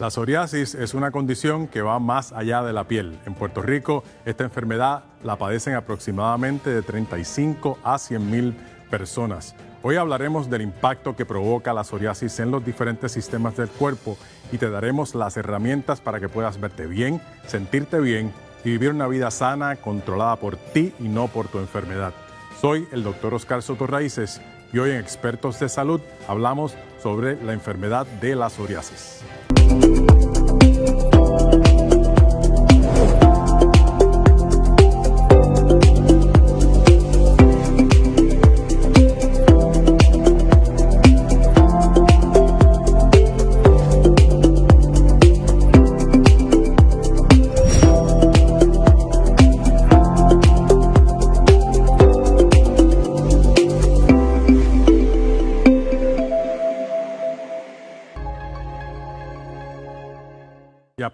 La psoriasis es una condición que va más allá de la piel. En Puerto Rico, esta enfermedad la padecen aproximadamente de 35 a 100 mil personas. Hoy hablaremos del impacto que provoca la psoriasis en los diferentes sistemas del cuerpo y te daremos las herramientas para que puedas verte bien, sentirte bien y vivir una vida sana, controlada por ti y no por tu enfermedad. Soy el doctor Oscar Soto Raíces y hoy en Expertos de Salud hablamos sobre la enfermedad de la psoriasis.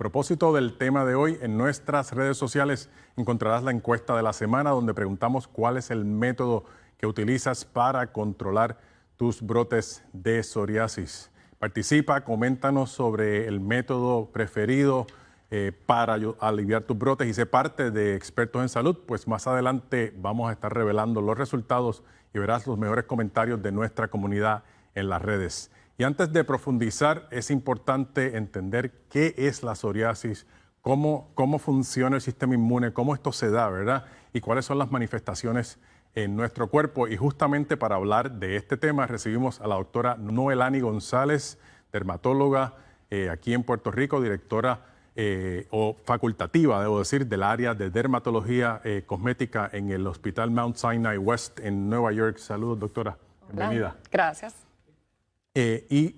Propósito del tema de hoy, en nuestras redes sociales encontrarás la encuesta de la semana donde preguntamos cuál es el método que utilizas para controlar tus brotes de psoriasis. Participa, coméntanos sobre el método preferido eh, para aliviar tus brotes y sé parte de expertos en salud, pues más adelante vamos a estar revelando los resultados y verás los mejores comentarios de nuestra comunidad en las redes. Y antes de profundizar, es importante entender qué es la psoriasis, cómo, cómo funciona el sistema inmune, cómo esto se da, ¿verdad? Y cuáles son las manifestaciones en nuestro cuerpo. Y justamente para hablar de este tema recibimos a la doctora Noelani González, dermatóloga eh, aquí en Puerto Rico, directora eh, o facultativa, debo decir, del área de dermatología eh, cosmética en el Hospital Mount Sinai West en Nueva York. Saludos, doctora. Bienvenida. Gracias. Eh, y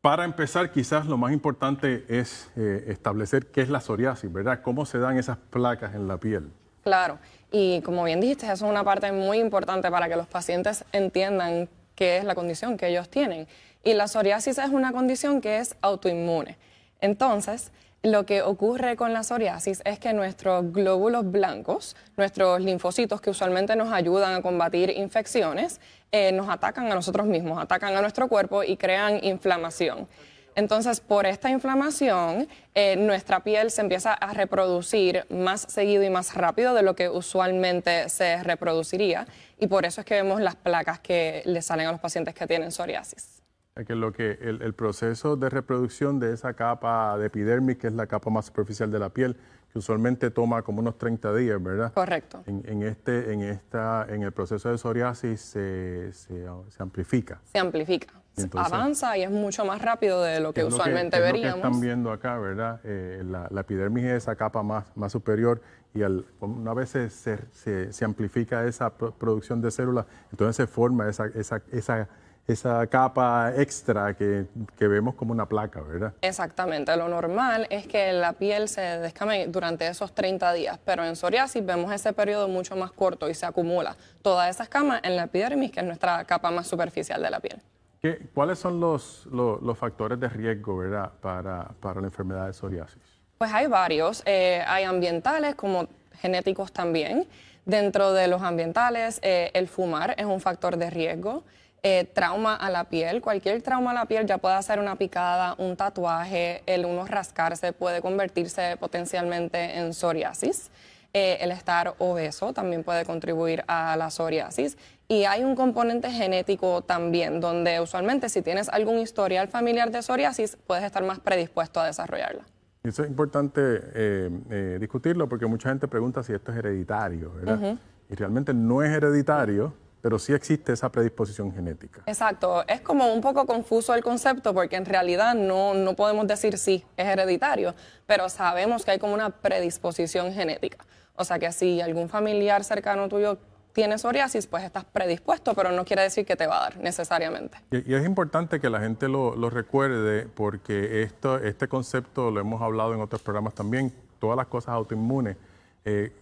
para empezar, quizás lo más importante es eh, establecer qué es la psoriasis, ¿verdad? ¿Cómo se dan esas placas en la piel? Claro, y como bien dijiste, eso es una parte muy importante para que los pacientes entiendan qué es la condición que ellos tienen. Y la psoriasis es una condición que es autoinmune. Entonces, lo que ocurre con la psoriasis es que nuestros glóbulos blancos, nuestros linfocitos que usualmente nos ayudan a combatir infecciones, eh, nos atacan a nosotros mismos, atacan a nuestro cuerpo y crean inflamación. Entonces, por esta inflamación, eh, nuestra piel se empieza a reproducir más seguido y más rápido de lo que usualmente se reproduciría. Y por eso es que vemos las placas que le salen a los pacientes que tienen psoriasis que lo que el, proceso de reproducción de esa capa de epidermis, que es la capa más superficial de la piel, que usualmente toma como unos 30 días, ¿verdad? Correcto. En, este, en, esta, en el proceso de psoriasis se, se, amplifica. Se amplifica. avanza y es mucho más rápido de lo que usualmente veríamos. Lo que están viendo acá, ¿verdad? Eh, la, epidermis es esa capa más, más superior y al, una vez se, se, se amplifica esa producción de células, entonces se forma esa, esa, esa esa capa extra que, vemos como una placa, ¿verdad? Exactamente. Lo normal es que la piel se descame durante esos 30 días, pero en psoriasis vemos ese periodo mucho más corto y se acumula toda esa escama en la epidermis, que es nuestra capa más superficial de la piel. ¿Qué, ¿Cuáles son los, los, factores de riesgo, verdad, para, para, la enfermedad de psoriasis? Pues hay varios. Eh, hay ambientales como genéticos también. Dentro de los ambientales, eh, el fumar es un factor de riesgo. Eh, trauma a la piel. Cualquier trauma a la piel ya puede ser una picada, un tatuaje, el uno rascarse puede convertirse potencialmente en psoriasis. Eh, el estar obeso también puede contribuir a la psoriasis. Y hay un componente genético también, donde usualmente si tienes algún historial familiar de psoriasis, puedes estar más predispuesto a desarrollarla. Eso es importante eh, discutirlo porque mucha gente pregunta si esto es hereditario, ¿verdad? Y realmente no es hereditario pero sí existe esa predisposición genética. Exacto, es como un poco confuso el concepto porque en realidad no, no podemos decir sí, es hereditario, pero sabemos que hay como una predisposición genética. O sea que si algún familiar cercano tuyo tiene psoriasis, pues estás predispuesto, pero no quiere decir que te va a dar necesariamente. Y, es importante que la gente lo, recuerde porque esto, este concepto lo hemos hablado en otros programas también, todas las cosas autoinmunes. Eh,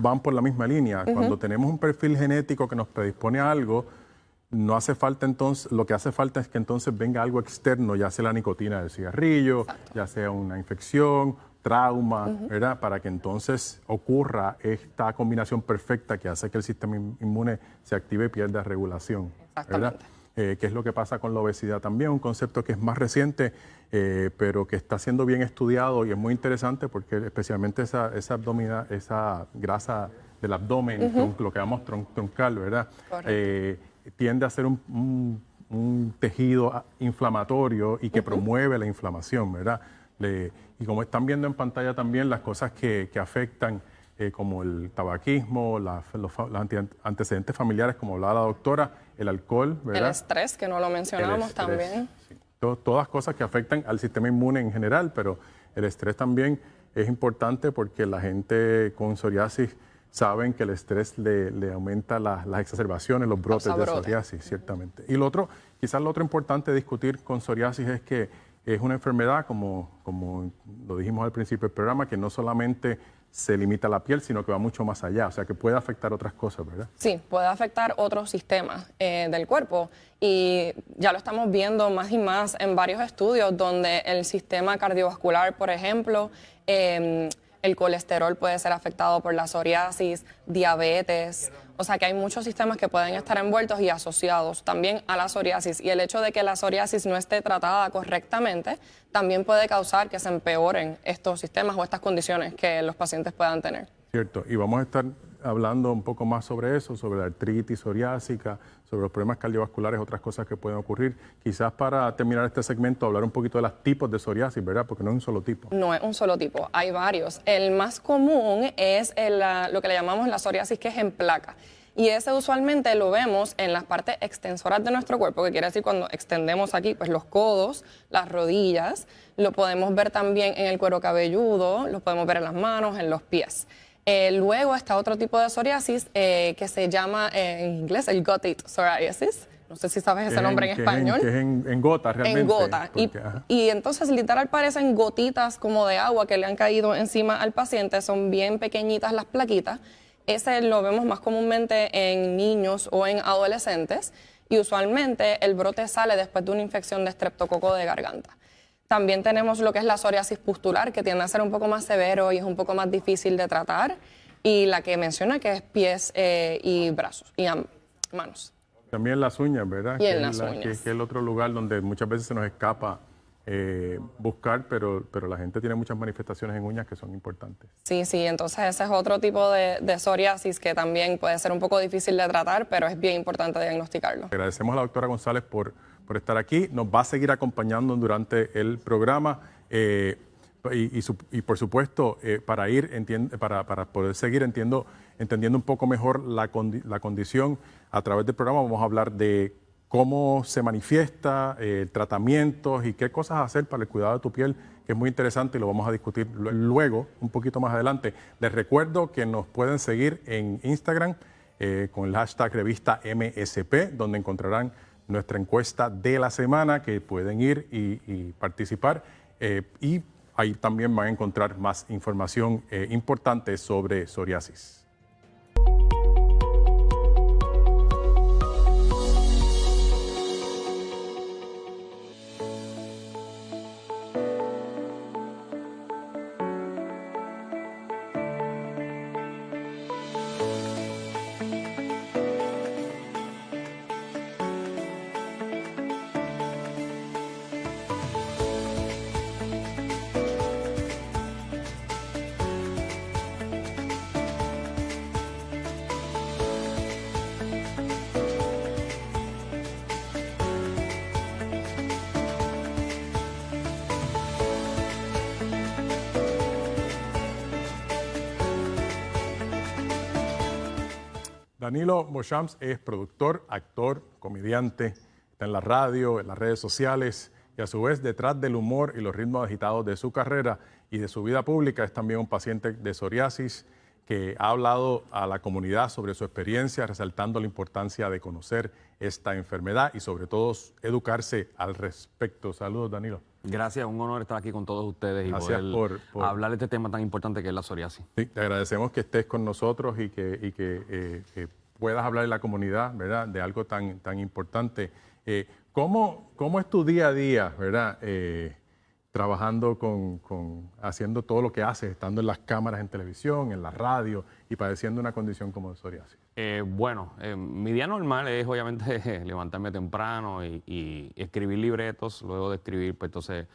van por la misma línea. Cuando tenemos un perfil genético que nos predispone a algo, no hace falta entonces, lo que hace falta es que entonces venga algo externo, ya sea la nicotina del cigarrillo, ya sea una infección, trauma, ¿verdad? Para que entonces ocurra esta combinación perfecta que hace que el sistema inmune se active y pierda regulación, ¿verdad? Eh, qué es lo que pasa con la obesidad también, un concepto que es más reciente, eh, pero que está siendo bien estudiado y es muy interesante porque especialmente esa, esa, esa grasa del abdomen, lo que llamamos troncal, ¿verdad? Eh, tiende a ser un, tejido inflamatorio y que promueve la inflamación, ¿verdad? y como están viendo en pantalla también las cosas que, que afectan eh, como el tabaquismo, los, antecedentes familiares, como hablaba la doctora, el alcohol, ¿verdad? El estrés, que no lo mencionamos también. todas cosas que afectan al sistema inmune en general, pero el estrés también es importante porque la gente con psoriasis saben que el estrés le, aumenta las exacerbaciones, los brotes de psoriasis, ciertamente. Y lo otro, quizás lo otro importante discutir con psoriasis es que es una enfermedad, como, como lo dijimos al principio del programa, que no solamente se limita a la piel, sino que va mucho más allá, o sea que puede afectar otras cosas, ¿verdad? Sí, puede afectar otros sistemas eh, del cuerpo y ya lo estamos viendo más y más en varios estudios donde el sistema cardiovascular, por ejemplo, eh, el colesterol puede ser afectado por la psoriasis, diabetes, o sea que hay muchos sistemas que pueden estar envueltos y asociados también a la psoriasis. Y el hecho de que la psoriasis no esté tratada correctamente también puede causar que se empeoren estos sistemas o estas condiciones que los pacientes puedan tener. Cierto, y vamos a estar hablando un poco más sobre eso, sobre la artritis psoriásica, sobre los problemas cardiovasculares, otras cosas que pueden ocurrir. Quizás para terminar este segmento, hablar un poquito de los tipos de psoriasis, ¿verdad? Porque no es un solo tipo. No es un solo tipo, hay varios. El más común es lo que le llamamos la psoriasis que es en placa. Y ese usualmente lo vemos en las partes extensoras de nuestro cuerpo, que quiere decir cuando extendemos aquí, pues los codos, las rodillas, lo podemos ver también en el cuero cabelludo, lo podemos ver en las manos, en los pies. Eh, luego está otro tipo de psoriasis eh, que se llama eh, en inglés el gotite psoriasis. No sé si sabes ese nombre en, español. Que es en, gota realmente. En gota. y, entonces literal parecen gotitas como de agua que le han caído encima al paciente. Son bien pequeñitas las plaquitas. Ese lo vemos más comúnmente en niños o en adolescentes. Y usualmente el brote sale después de una infección de estreptococo de garganta. También tenemos lo que es la psoriasis pustular, que tiende a ser un poco más severo y es un poco más difícil de tratar. Y la que menciona que es pies eh, y brazos y manos. También las uñas, ¿verdad? Y que en las uñas. Que, es el otro lugar donde muchas veces se nos escapa eh, buscar, pero, pero la gente tiene muchas manifestaciones en uñas que son importantes. Sí, sí, entonces ese es otro tipo de, de, psoriasis que también puede ser un poco difícil de tratar, pero es bien importante diagnosticarlo. Agradecemos a la doctora González por por estar aquí. Nos va a seguir acompañando durante el programa. Eh, y, por supuesto, eh, para ir, para, para, poder seguir entiendo, entendiendo un poco mejor la, la, condición, a través del programa vamos a hablar de cómo se manifiesta, eh, tratamientos y qué cosas hacer para el cuidado de tu piel, que es muy interesante y lo vamos a discutir luego, un poquito más adelante. Les recuerdo que nos pueden seguir en Instagram con el hashtag revista MSP, donde encontrarán nuestra encuesta de la semana que pueden ir y, participar. Eh, y ahí también van a encontrar más información eh, importante sobre psoriasis. Danilo Moshams es productor, actor, comediante, está en la radio, en las redes sociales y a su vez detrás del humor y los ritmos agitados de su carrera y de su vida pública es también un paciente de psoriasis que ha hablado a la comunidad sobre su experiencia, resaltando la importancia de conocer esta enfermedad y sobre todo educarse al respecto. Saludos, Danilo. Gracias, un honor estar aquí con todos ustedes y poder hablar de este tema tan importante que es la psoriasis. Sí, te agradecemos que estés con nosotros y que, eh, puedas hablar en la comunidad, ¿verdad?, de algo tan, tan importante. Eh, ¿cómo, ¿cómo, es tu día a día, ¿verdad?, eh, trabajando con, con, haciendo todo lo que haces, estando en las cámaras en televisión, en la radio y padeciendo una condición como psoriasis? Eh, bueno, eh, mi día normal es obviamente levantarme temprano y, escribir libretos. Luego de escribir, pues entonces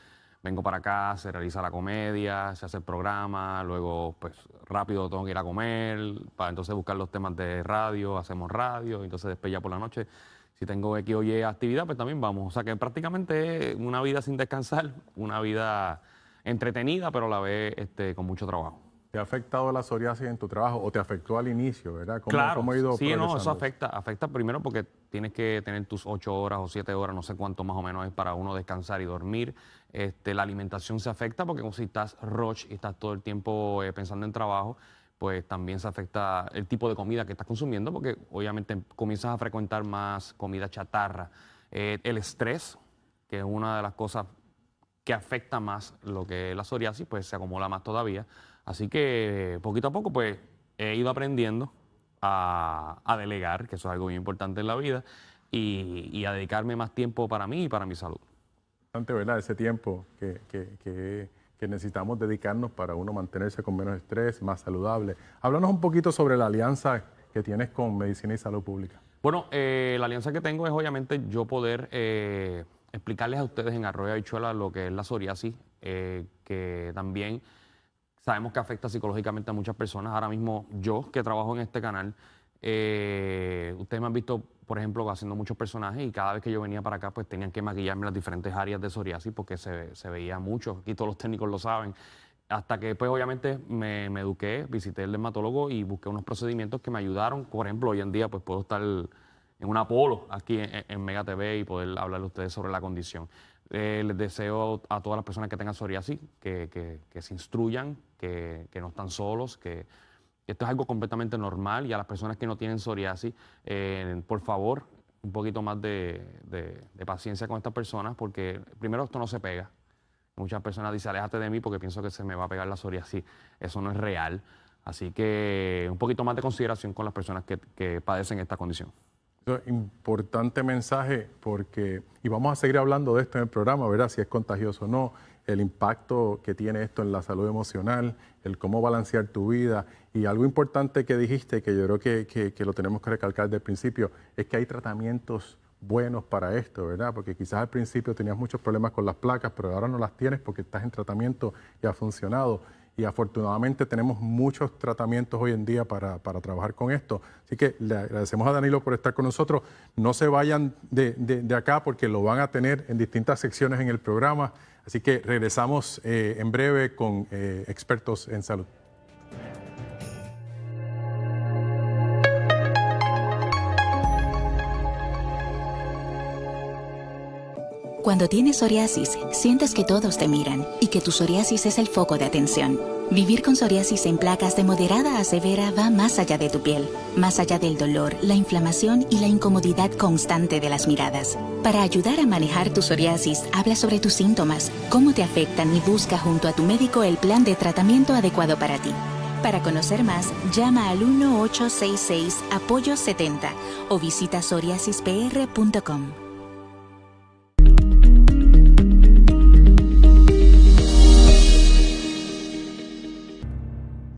vengo para acá, se realiza la comedia, se hace el programa, luego pues rápido tengo que ir a comer, para entonces buscar los temas de radio, hacemos radio, entonces después ya por la noche, si tengo X o Y actividad, pues también vamos. O sea que prácticamente una vida sin descansar, una vida entretenida, pero la vez este, con mucho trabajo. ¿Te ha afectado la psoriasis en tu trabajo o te afectó al inicio, verdad? ¿Cómo, claro, ha ido sí, no, eso afecta, afecta primero porque tienes que tener tus ocho horas o siete horas, no sé cuánto más o menos es para uno descansar y dormir. Este, la alimentación se afecta porque como si estás roche y estás todo el tiempo eh, pensando en trabajo, pues también se afecta el tipo de comida que estás consumiendo porque obviamente comienzas a frecuentar más comida chatarra. Eh, el estrés, que es una de las cosas que afecta más lo que es la psoriasis, pues se acumula más todavía. Así que poquito a poco pues he ido aprendiendo a, delegar, que eso es algo muy importante en la vida, y, a dedicarme más tiempo para mí y para mi salud. ¿verdad? Ese tiempo que, que, necesitamos dedicarnos para uno mantenerse con menos estrés, más saludable. Háblanos un poquito sobre la alianza que tienes con Medicina y Salud Pública. Bueno, eh, la alianza que tengo es obviamente yo poder eh, explicarles a ustedes en Arroyo Habichuela lo que es la psoriasis, eh, que también Sabemos que afecta psicológicamente a muchas personas. Ahora mismo yo, que trabajo en este canal, eh, ustedes me han visto, por ejemplo, haciendo muchos personajes y cada vez que yo venía para acá, pues tenían que maquillarme las diferentes áreas de psoriasis porque se, veía mucho. Aquí todos los técnicos lo saben. Hasta que, pues, obviamente me, eduqué, visité el dermatólogo y busqué unos procedimientos que me ayudaron. Por ejemplo, hoy en día, pues, puedo estar en un Apolo aquí en, Mega TV y poder hablarle a ustedes sobre la condición. Eh, les deseo a todas las personas que tengan psoriasis que, se instruyan, que, no están solos, que esto es algo completamente normal y a las personas que no tienen psoriasis, eh, por favor, un poquito más de, paciencia con estas personas porque primero esto no se pega. Muchas personas dicen, aléjate de mí porque pienso que se me va a pegar la psoriasis. Eso no es real. Así que un poquito más de consideración con las personas que padecen esta condición importante mensaje porque, y vamos a seguir hablando de esto en el programa, ¿verdad? Si es contagioso o no, el impacto que tiene esto en la salud emocional, el cómo balancear tu vida. Y algo importante que dijiste, que yo creo que, que, lo tenemos que recalcar desde el principio, es que hay tratamientos buenos para esto, ¿verdad? Porque quizás al principio tenías muchos problemas con las placas, pero ahora no las tienes porque estás en tratamiento y ha funcionado y afortunadamente tenemos muchos tratamientos hoy en día para, trabajar con esto. Así que le agradecemos a Danilo por estar con nosotros. No se vayan de, acá porque lo van a tener en distintas secciones en el programa. Así que regresamos eh, en breve con eh, expertos en salud. Cuando tienes psoriasis, sientes que todos te miran y que tu psoriasis es el foco de atención. Vivir con psoriasis en placas de moderada a severa va más allá de tu piel, más allá del dolor, la inflamación y la incomodidad constante de las miradas. Para ayudar a manejar tu psoriasis, habla sobre tus síntomas, cómo te afectan y busca junto a tu médico el plan de tratamiento adecuado para ti. Para conocer más, llama al 1866 Apoyo 70 o visita psoriasispr.com.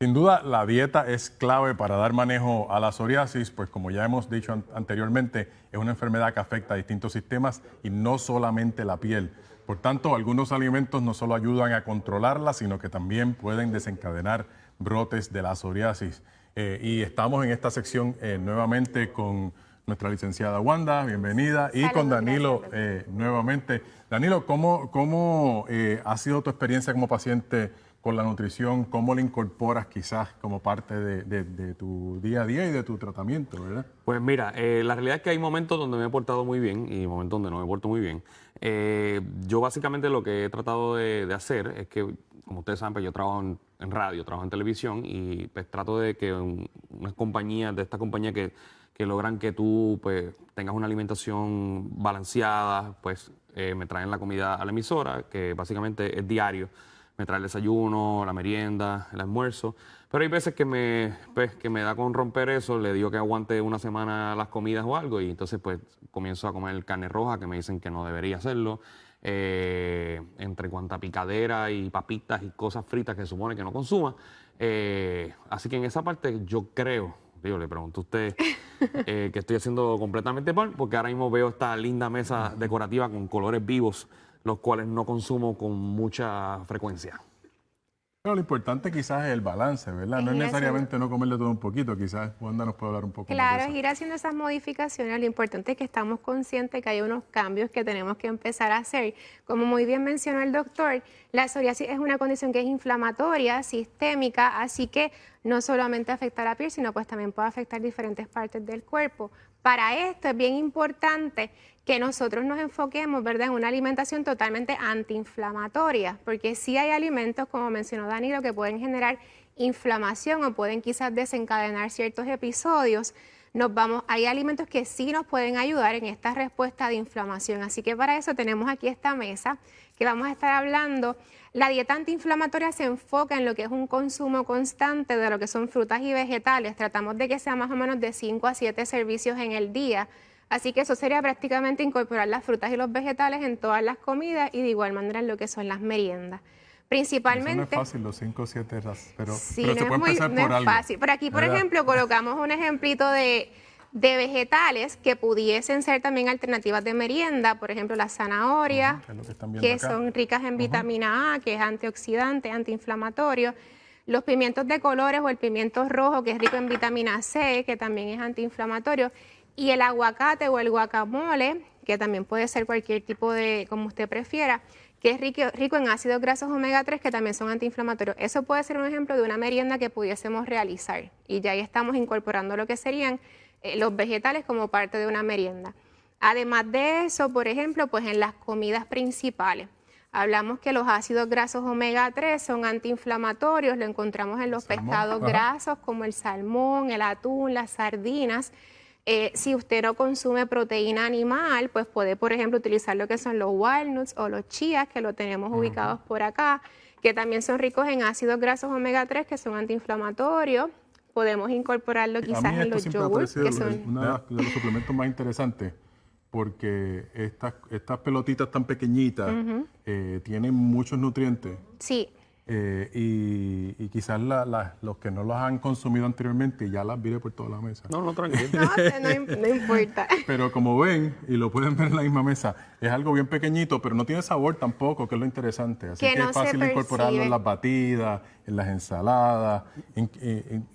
Sin duda, la dieta es clave para dar manejo a la psoriasis, pues como ya hemos dicho anteriormente, es una enfermedad que afecta a distintos sistemas y no solamente la piel. Por tanto, algunos alimentos no solo ayudan a controlarla, sino que también pueden desencadenar brotes de la psoriasis. Eh, y estamos en esta sección eh, nuevamente con nuestra licenciada Wanda, bienvenida, y con Danilo eh, nuevamente. Danilo, ¿cómo, cómo ha sido tu experiencia como paciente? Con la nutrición, cómo la incorporas quizás como parte de, tu día a día y de tu tratamiento, ¿verdad? Pues mira, eh, la realidad es que hay momentos donde me he portado muy bien y momentos donde no me porto muy bien. Eh, yo básicamente lo que he tratado de, hacer es que, como ustedes saben, pues yo trabajo en, radio, trabajo en televisión y pues trato de que unas compañías, de esta compañía que, que logran que tú pues tengas una alimentación balanceada, pues eh, me traen la comida a la emisora, que básicamente es diario me trae el desayuno, la merienda, el almuerzo. Pero hay veces que me, pues, que me da con romper eso, le digo que aguante una semana las comidas o algo y entonces pues comienzo a comer carne roja que me dicen que no debería hacerlo. Eh, entre cuanta picadera y papitas y cosas fritas que se supone que no consuma. Eh, así que en esa parte yo creo, Digo, le pregunto a usted eh, que estoy haciendo completamente mal, porque ahora mismo veo esta linda mesa decorativa con colores vivos, los cuales no consumo con mucha frecuencia. Pero lo importante quizás es el balance, ¿verdad? No es necesariamente no comerle todo un poquito, quizás Wanda nos puede hablar un poco claro, más. Claro, es ir haciendo esas modificaciones. Lo importante es que estamos conscientes que hay unos cambios que tenemos que empezar a hacer. Como muy bien mencionó el doctor, la psoriasis es una condición que es inflamatoria, sistémica, así que no solamente afecta a la piel, sino pues también puede afectar diferentes partes del cuerpo. Para esto es bien importante que nosotros nos enfoquemos ¿verdad? en una alimentación totalmente antiinflamatoria, porque sí hay alimentos, como mencionó Danilo, que pueden generar inflamación o pueden quizás desencadenar ciertos episodios. Nos vamos, hay alimentos que sí nos pueden ayudar en esta respuesta de inflamación. Así que para eso tenemos aquí esta mesa que vamos a estar hablando. La dieta antiinflamatoria se enfoca en lo que es un consumo constante de lo que son frutas y vegetales. Tratamos de que sea más o menos de 5 a 7 servicios en el día Así que eso sería prácticamente incorporar las frutas y los vegetales en todas las comidas y de igual manera en lo que son las meriendas. Principalmente. no es fácil, los 5 o 7 pero, sí, no es muy, no es fácil. Por aquí, por ejemplo, colocamos un ejemplito de, vegetales que pudiesen ser también alternativas de merienda, por ejemplo, las zanahorias, que, son ricas en vitamina A, que es antioxidante, antiinflamatorio. Los pimientos de colores o el pimiento rojo, que es rico en vitamina C, que también es antiinflamatorio y el aguacate o el guacamole, que también puede ser cualquier tipo de, como usted prefiera, que es rico, rico en ácidos grasos omega 3 que también son antiinflamatorios. Eso puede ser un ejemplo de una merienda que pudiésemos realizar y ya ahí estamos incorporando lo que serían eh, los vegetales como parte de una merienda. Además de eso, por ejemplo, pues en las comidas principales. Hablamos que los ácidos grasos omega 3 son antiinflamatorios, lo encontramos en los pescados grasos como el salmón, el atún, las sardinas. Eh, si usted no consume proteína animal, pues puede, por ejemplo, utilizar lo que son los walnuts o los chías, que lo tenemos ubicados por acá, que también son ricos en ácidos grasos omega 3, que son antiinflamatorios. Podemos incorporarlo quizás en los yogurts, que son... Uno de los suplementos más interesantes porque estas, estas pelotitas tan pequeñitas eh, tienen muchos nutrientes. Sí. Eh, y, quizás los que no los han consumido anteriormente ya las vire por toda la mesa. No, no, tranquilo. no, importa. Pero como ven, y lo pueden ver en la misma mesa, es algo bien pequeñito, pero no tiene sabor tampoco, que es lo interesante. Así que, es fácil incorporarlo en las batidas, en las ensaladas.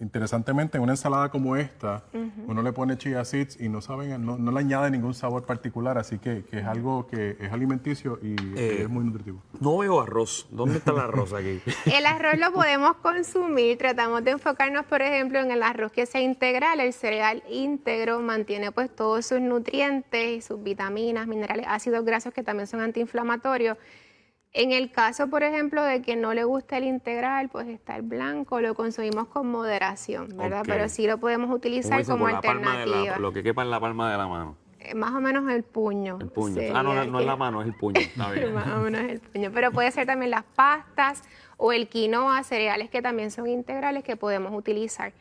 interesantemente, en una ensalada como esta, uno le pone chia seeds y no saben, no, le añade ningún sabor particular, así que, es algo que es alimenticio y eh, es muy nutritivo. No veo arroz. ¿Dónde está el arroz aquí? el arroz lo podemos consumir. Tratamos de enfocarnos, por ejemplo, en el arroz que sea integral. El cereal íntegro mantiene pues todos sus nutrientes y sus vitaminas, minerales, ácidos grasos que también son antiinflamatorios. En el caso, por ejemplo, de que no le guste el integral, pues está el blanco, lo consumimos con moderación, ¿verdad? Pero sí lo podemos utilizar como alternativa. lo que quepa en la palma de la mano. Eh, más o menos el puño. El puño. Ah, no, no es la mano, es el puño. más o menos el puño. Pero puede ser también las pastas o el quinoa, cereales que también son integrales que podemos utilizar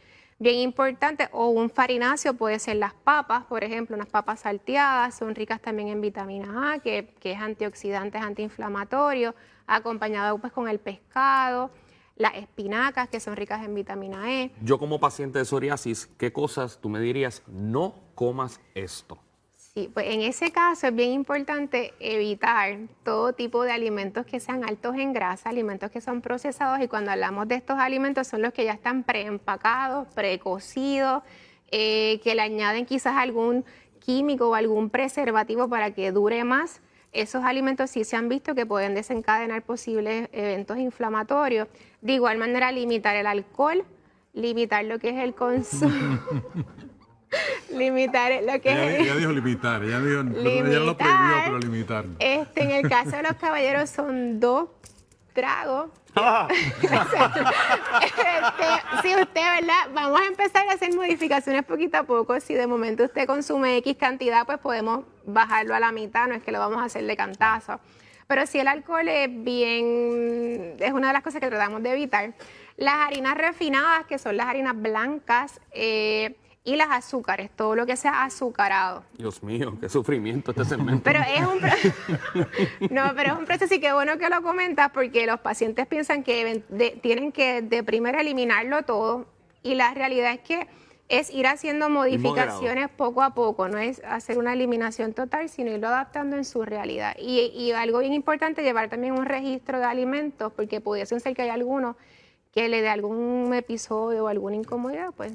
bien importante, o un farináceo puede ser las papas, por ejemplo, unas papas salteadas, son ricas también en vitamina A, que, es antioxidante, es antiinflamatorio, acompañado pues con el pescado, las espinacas, que son ricas en vitamina E. Yo como paciente de psoriasis, ¿qué cosas tú me dirías, no comas esto? Sí, pues en ese caso es bien importante evitar todo tipo de alimentos que sean altos en grasa, alimentos que son procesados y cuando hablamos de estos alimentos son los que ya están preempacados, precocidos, eh, que le añaden quizás algún químico o algún preservativo para que dure más. Esos alimentos sí se han visto que pueden desencadenar posibles eventos inflamatorios. De igual manera, limitar el alcohol, limitar lo que es el consumo. limitar lo que ella, es. Ella dijo limitar, ella, dijo, limitar, ella lo prohibió, pero limitar. Este, en el caso de los caballeros son dos tragos. este, si usted, ¿verdad? Vamos a empezar a hacer modificaciones poquito a poco. Si de momento usted consume X cantidad, pues podemos bajarlo a la mitad, no es que lo vamos a hacer de cantazo. Pero si el alcohol es bien, es una de las cosas que tratamos de evitar. Las harinas refinadas, que son las harinas blancas, eh, y las azúcares, todo lo que sea azucarado. Dios mío, qué sufrimiento este segmento. Pero es un no, pero es un proceso y qué bueno que lo comentas porque los pacientes piensan que tienen que de primero eliminarlo todo y la realidad es que es ir haciendo modificaciones poco a poco, no es hacer una eliminación total, sino irlo adaptando en su realidad. Y, algo bien importante, llevar también un registro de alimentos, porque pudiese ser que hay alguno que le dé algún episodio o alguna incomodidad, pues.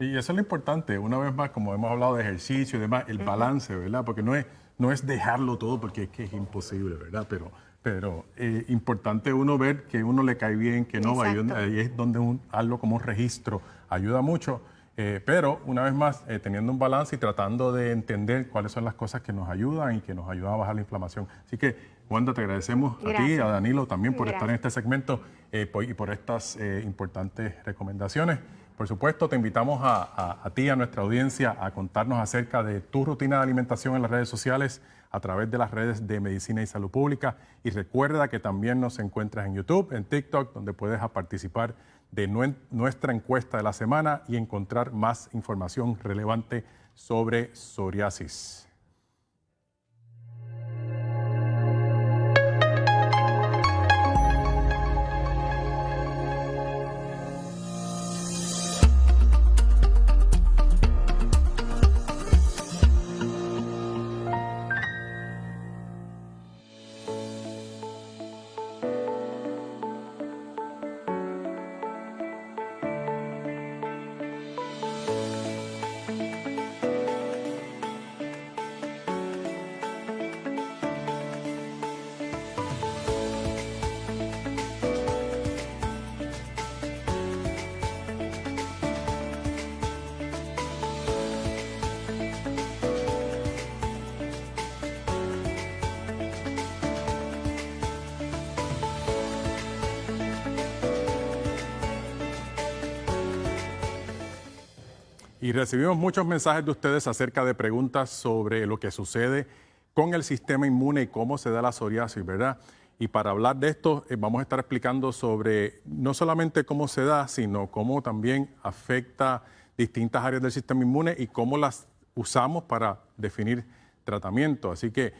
Y eso es lo importante, una vez más, como hemos hablado de ejercicio y demás, el balance, ¿verdad? Porque no es, no es dejarlo todo porque es que es imposible, ¿verdad? Pero, pero eh, importante uno ver que uno le cae bien, que no va, ahí es donde un, algo como un registro ayuda mucho. Eh, pero una vez más, eh, teniendo un balance y tratando de entender cuáles son las cosas que nos ayudan y que nos ayudan a bajar la inflamación. Así que, Wanda, te agradecemos a ti, a Danilo también por estar en este segmento eh, y por estas importantes recomendaciones. Por supuesto, te invitamos a, ti, a nuestra audiencia, a contarnos acerca de tu rutina de alimentación en las redes sociales, a través de las redes de Medicina y Salud Pública. Y recuerda que también nos encuentras en YouTube, en TikTok, donde puedes participar de nuestra encuesta de la semana y encontrar más información relevante sobre psoriasis. Recibimos muchos mensajes de ustedes acerca de preguntas sobre lo que sucede con el sistema inmune y cómo se da la psoriasis, ¿verdad? Y para hablar de esto, eh, vamos a estar explicando sobre no solamente cómo se da, sino cómo también afecta distintas áreas del sistema inmune y cómo las usamos para definir tratamiento. Así que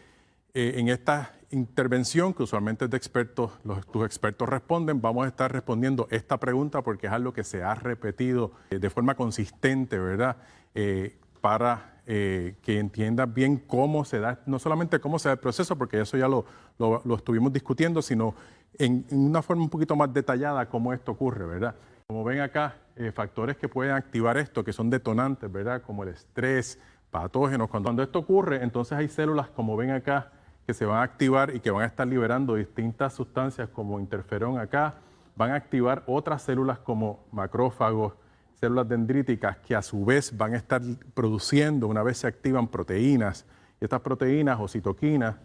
eh, en esta intervención, que usualmente es de expertos, los, tus expertos responden, vamos a estar respondiendo esta pregunta porque es algo que se ha repetido eh, de forma consistente, ¿verdad? Eh, para que entiendas bien cómo se da, no solamente cómo se da el proceso, porque eso ya lo, lo, estuvimos discutiendo, sino en, una forma un poquito más detallada cómo esto ocurre, ¿verdad? Como ven acá, factores que pueden activar esto, que son detonantes, ¿verdad? Como el estrés, patógenos. cuando esto ocurre, entonces hay células, como ven acá, que se van a activar y que van a estar liberando distintas sustancias como interferón acá, van a activar otras células como macrófagos, células dendríticas que a su vez van a estar produciendo, una vez se activan, proteínas. Y estas proteínas o citoquinas,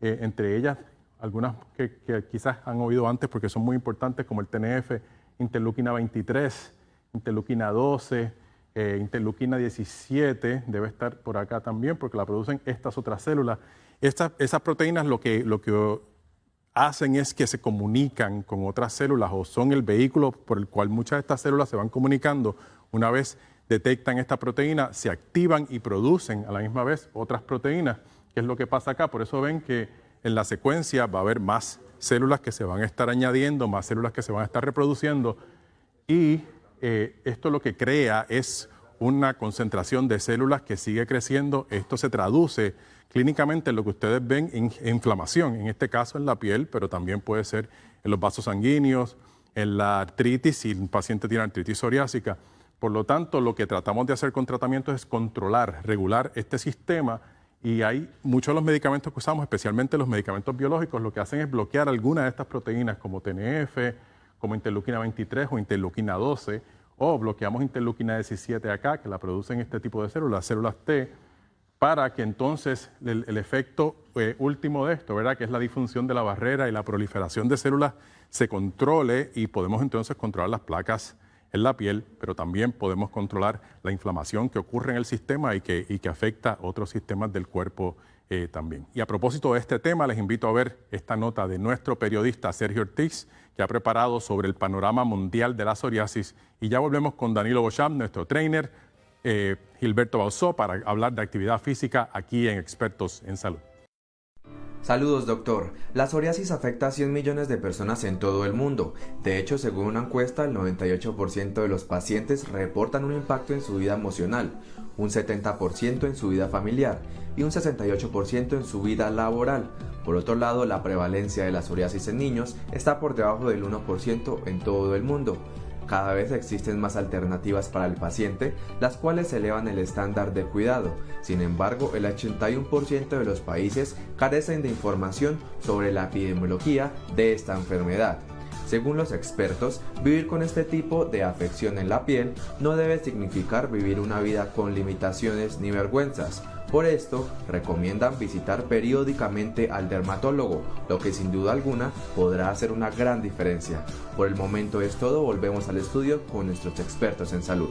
eh, entre ellas algunas que, quizás han oído antes porque son muy importantes, como el TNF, interleuquina 23, interleuquina 12, eh, interleuquina 17, debe estar por acá también porque la producen estas otras células esas proteínas lo que, lo que hacen es que se comunican con otras células o son el vehículo por el cual muchas de estas células se van comunicando. Una vez detectan esta proteína, se activan y producen a la misma vez otras proteínas, que es lo que pasa acá. Por eso ven que en la secuencia va a haber más células que se van a estar añadiendo, más células que se van a estar reproduciendo y eh, esto lo que crea es una concentración de células que sigue creciendo. Esto se traduce clínicamente lo que ustedes ven en inflamación, en este caso en la piel, pero también puede ser en los vasos sanguíneos, en la artritis, si un paciente tiene artritis psoriásica. Por lo tanto, lo que tratamos de hacer con tratamiento es controlar, regular este sistema y hay muchos de los medicamentos que usamos, especialmente los medicamentos biológicos, lo que hacen es bloquear algunas de estas proteínas como TNF, como interleuquina 23 o interleuquina 12, o bloqueamos interleuquina 17 acá, que la producen este tipo de células, células T, para que entonces el, efecto eh, último de esto, ¿verdad? que es la disfunción de la barrera y la proliferación de células, se controle y podemos entonces controlar las placas en la piel, pero también podemos controlar la inflamación que ocurre en el sistema y que, y que afecta otros sistemas del cuerpo eh, también. Y a propósito de este tema, les invito a ver esta nota de nuestro periodista Sergio Ortiz, que ha preparado sobre el panorama mundial de la psoriasis. Y ya volvemos con Danilo Bocham, nuestro trainer, eh, Gilberto Bausó para hablar de actividad física aquí en Expertos en Salud. Saludos doctor. La psoriasis afecta a 100 millones de personas en todo el mundo. De hecho, según una encuesta, el 98% de los pacientes reportan un impacto en su vida emocional, un 70% en su vida familiar y un 68% en su vida laboral. Por otro lado, la prevalencia de la psoriasis en niños está por debajo del 1% en todo el mundo. Cada vez existen más alternativas para el paciente, las cuales elevan el estándar de cuidado. Sin embargo, el 81% de los países carecen de información sobre la epidemiología de esta enfermedad. Según los expertos, vivir con este tipo de afección en la piel no debe significar vivir una vida con limitaciones ni vergüenzas. Por esto, recomiendan visitar periódicamente al dermatólogo, lo que sin duda alguna podrá hacer una gran diferencia. Por el momento es todo, volvemos al estudio con nuestros expertos en salud.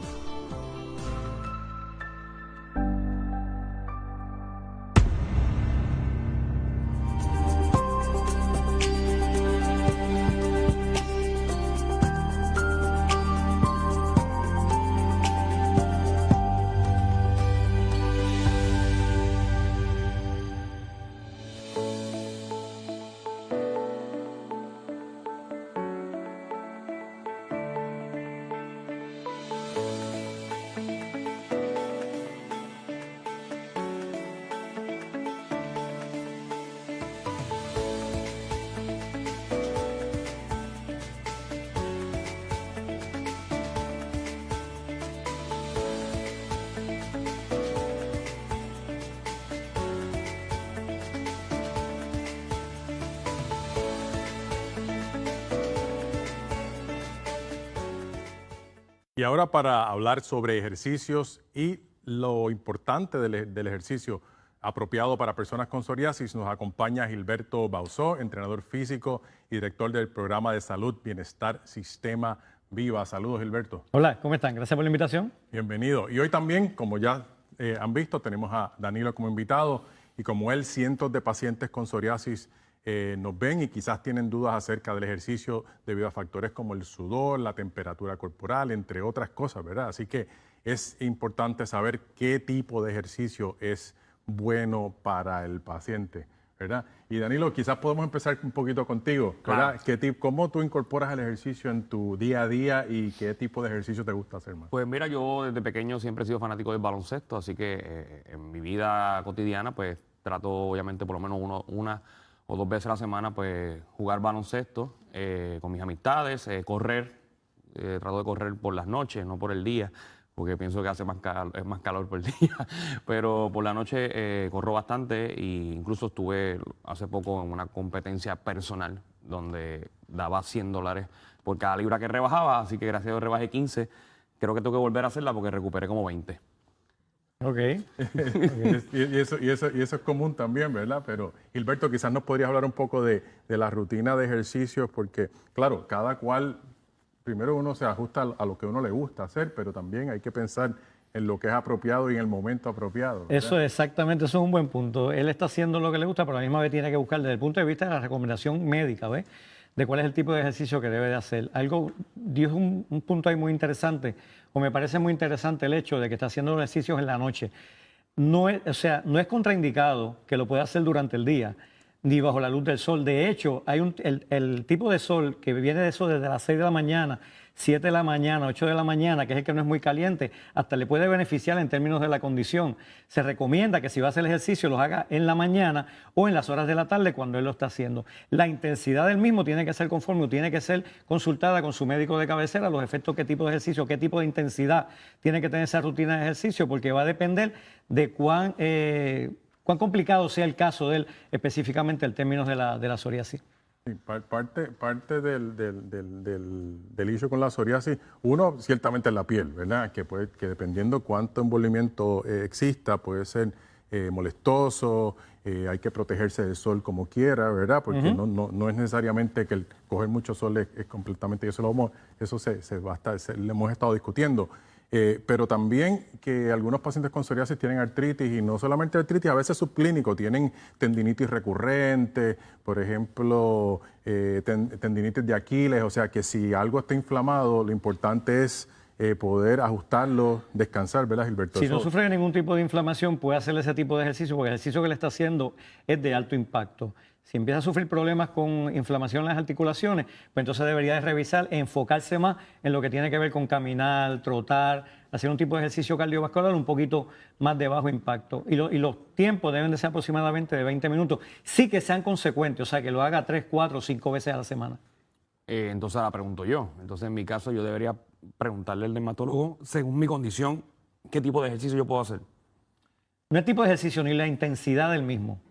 Y ahora para hablar sobre ejercicios y lo importante del, ejercicio apropiado para personas con psoriasis, nos acompaña Gilberto Bausó, entrenador físico y director del programa de salud Bienestar Sistema Viva. Saludos, Gilberto. Hola, ¿cómo están? Gracias por la invitación. Bienvenido. Y hoy también, como ya eh, han visto, tenemos a Danilo como invitado y como él, cientos de pacientes con psoriasis eh, nos ven y quizás tienen dudas acerca del ejercicio debido a factores como el sudor, la temperatura corporal, entre otras cosas, ¿verdad? Así que es importante saber qué tipo de ejercicio es bueno para el paciente, ¿verdad? Y Danilo, quizás podemos empezar un poquito contigo, ¿verdad? ¿Cómo tú incorporas el ejercicio en tu día a día y qué tipo de ejercicio te gusta hacer más? Pues mira, yo desde pequeño siempre he sido fanático del baloncesto, así que eh, en mi vida cotidiana pues trato obviamente por lo menos uno, una o dos veces a la semana, pues jugar baloncesto eh, con mis amistades, eh, correr, eh, trato de correr por las noches, no por el día, porque pienso que hace más, es más calor por el día, pero por la noche corro bastante e incluso estuve hace poco en una competencia personal donde daba 100 dólares por cada libra que rebajaba, así que gracias a Dios rebajé 15, creo que tengo que volver a hacerla porque recuperé como 20. Ok. y, eso, y, eso, y eso es común también, ¿verdad? Pero Gilberto, quizás nos podrías hablar un poco de, la rutina de ejercicios, porque, claro, cada cual, primero uno se ajusta a lo que uno le gusta hacer, pero también hay que pensar en lo que es apropiado y en el momento apropiado. Eso exactamente, eso es un buen punto. Él está haciendo lo que le gusta, pero a la misma vez tiene que buscar desde el punto de vista de la recomendación médica, ¿ves? De cuál es el tipo de ejercicio que debe de hacer. Algo, dio un, un punto ahí muy interesante o me parece muy interesante el hecho de que está haciendo ejercicios en la noche. No es, o sea, no es contraindicado que lo pueda hacer durante el día ni bajo la luz del sol. De hecho, hay un, el, tipo de sol que viene de eso desde las 6 de la mañana 7 de la mañana, 8 de la mañana, que es el que no es muy caliente, hasta le puede beneficiar en términos de la condición. Se recomienda que si va a hacer el ejercicio lo haga en la mañana o en las horas de la tarde cuando él lo está haciendo. La intensidad del mismo tiene que ser conforme o tiene que ser consultada con su médico de cabecera, los efectos, qué tipo de ejercicio, qué tipo de intensidad tiene que tener esa rutina de ejercicio, porque va a depender de cuán, eh, cuán complicado sea el caso de él, específicamente en términos de la, de la psoriasis parte, parte del, del, del, del, issue con la psoriasis, uno ciertamente es la piel, ¿verdad? Que, puede, que dependiendo cuánto envolvimiento eh, exista, puede ser eh, molestoso, eh, hay que protegerse del sol como quiera, ¿verdad? Porque no, no, no, es necesariamente que el coger mucho sol es, completamente, eso, lo, eso se, se, va a se, le hemos estado discutiendo. Eh, pero también que algunos pacientes con psoriasis tienen artritis y no solamente artritis, a veces subclínico, tienen tendinitis recurrente, por ejemplo, eh, tendinitis de Aquiles, o sea que si algo está inflamado, lo importante es eh, poder ajustarlo, descansar, ¿verdad, Gilberto? Si no sufre ningún tipo de inflamación, puede hacer ese tipo de ejercicio, porque el ejercicio que le está haciendo es de alto impacto. Si empieza a sufrir problemas con inflamación en las articulaciones, pues entonces debería de revisar e enfocarse más en lo que tiene que ver con caminar, trotar, hacer un tipo de ejercicio cardiovascular un poquito más de bajo impacto. Y, y los tiempos deben de ser aproximadamente de 20 minutos. Sí que sean consecuentes, o sea, que lo haga 3, 4, 5 veces a la semana. Eh, entonces ahora pregunto yo. Entonces en mi caso yo debería preguntarle al dermatólogo, según mi condición, qué tipo de ejercicio yo puedo hacer. No el tipo de ejercicio ni la intensidad del mismo.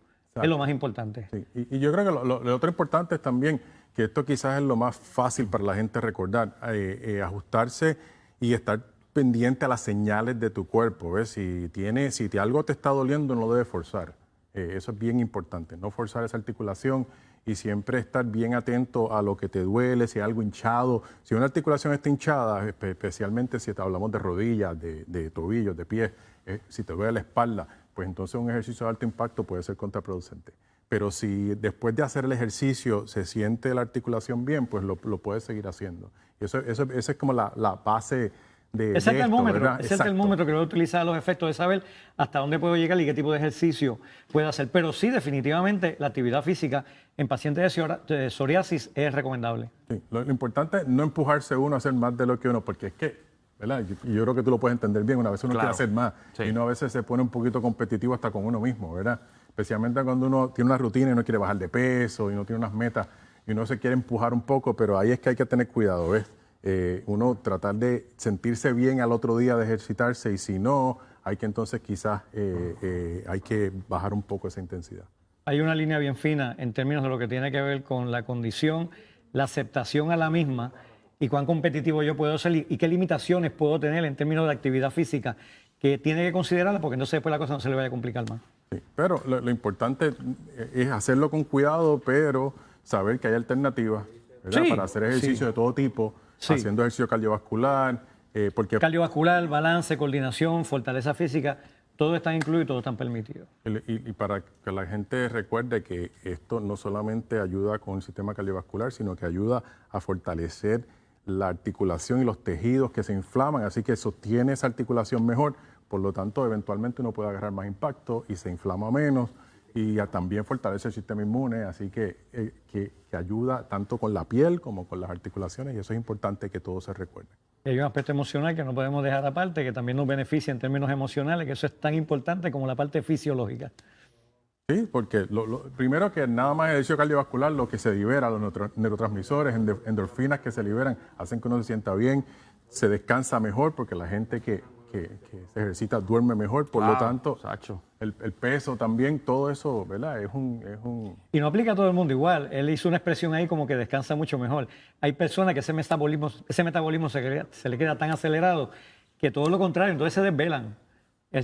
Es lo más importante. Y, yo creo que lo, otro importante es también que esto quizás es lo más fácil para la gente recordar, eh, eh, ajustarse y estar pendiente a las señales de tu cuerpo. ¿ves? Si, tiene, si algo te está doliendo, no lo debes forzar. eso es bien importante, no forzar esa articulación y siempre estar bien atento a lo que te duele, si hay algo hinchado. Si una articulación está hinchada, especialmente si hablamos de rodillas, de, tobillos, de pies, eh, si te duele la espalda, pues entonces un ejercicio de alto impacto puede ser contraproducente. Pero si después de hacer el ejercicio se siente la articulación bien, pues lo, puedes seguir haciendo. Y eso, eso, esa es como la, la base ese es el termómetro, ese es el termómetro que voy a utilizar los efectos de saber hasta dónde puedo llegar y qué tipo de ejercicio puedo hacer. Pero sí, definitivamente, la actividad física en pacientes de psoriasis es recomendable. Sí, lo, importante es no empujarse uno a hacer más de lo que uno, porque es que, ¿verdad? Y yo, creo que tú lo puedes entender bien, una vez uno quiere hacer más y uno a veces se pone un poquito competitivo hasta con uno mismo, ¿verdad? Especialmente cuando uno tiene una rutina y no quiere bajar de peso y no tiene unas metas y uno se quiere empujar un poco, pero ahí es que hay que tener cuidado, ¿ves? Eh, uno tratar de sentirse bien al otro día de ejercitarse y si no, hay que entonces quizás eh, eh, hay que bajar un poco esa intensidad. Hay una línea bien fina en términos de lo que tiene que ver con la condición, la aceptación a la misma y cuán competitivo yo puedo ser y qué limitaciones puedo tener en términos de actividad física que tiene que considerarla porque entonces después la cosa no se le vaya a complicar más. pero lo, importante es hacerlo con cuidado, pero saber que hay alternativas para hacer ejercicio de todo tipo haciendo ejercicio cardiovascular. Eh, porque... Cardiovascular, balance, coordinación, fortaleza física, todo está incluido y todo está permitido. Y, para que la gente recuerde que esto no solamente ayuda con el sistema cardiovascular, sino que ayuda a fortalecer la articulación y los tejidos que se inflaman, así que sostiene esa articulación mejor, por lo tanto eventualmente uno puede agarrar más impacto y se inflama menos y también fortalece el sistema inmune, así que, eh, que, ayuda tanto con la piel como con las articulaciones y eso es importante que todo se recuerde. hay un aspecto emocional que no podemos dejar aparte, que también nos beneficia en términos emocionales, que eso es tan importante como la parte fisiológica. Sí, porque lo, primero que nada más el ejercicio cardiovascular, lo que se libera, los neurotransmisores, endorfinas que se liberan, hacen que uno se sienta bien, se descansa mejor, porque la gente que, que, se ejercita duerme mejor, por lo tanto, el, peso también, todo eso, ¿verdad? Es un, es un... Y no aplica a todo el mundo igual. Él hizo una expresión ahí como que descansa mucho mejor. Hay personas que ese metabolismo, ese metabolismo se, se le queda tan acelerado que todo lo contrario, entonces se desvelan.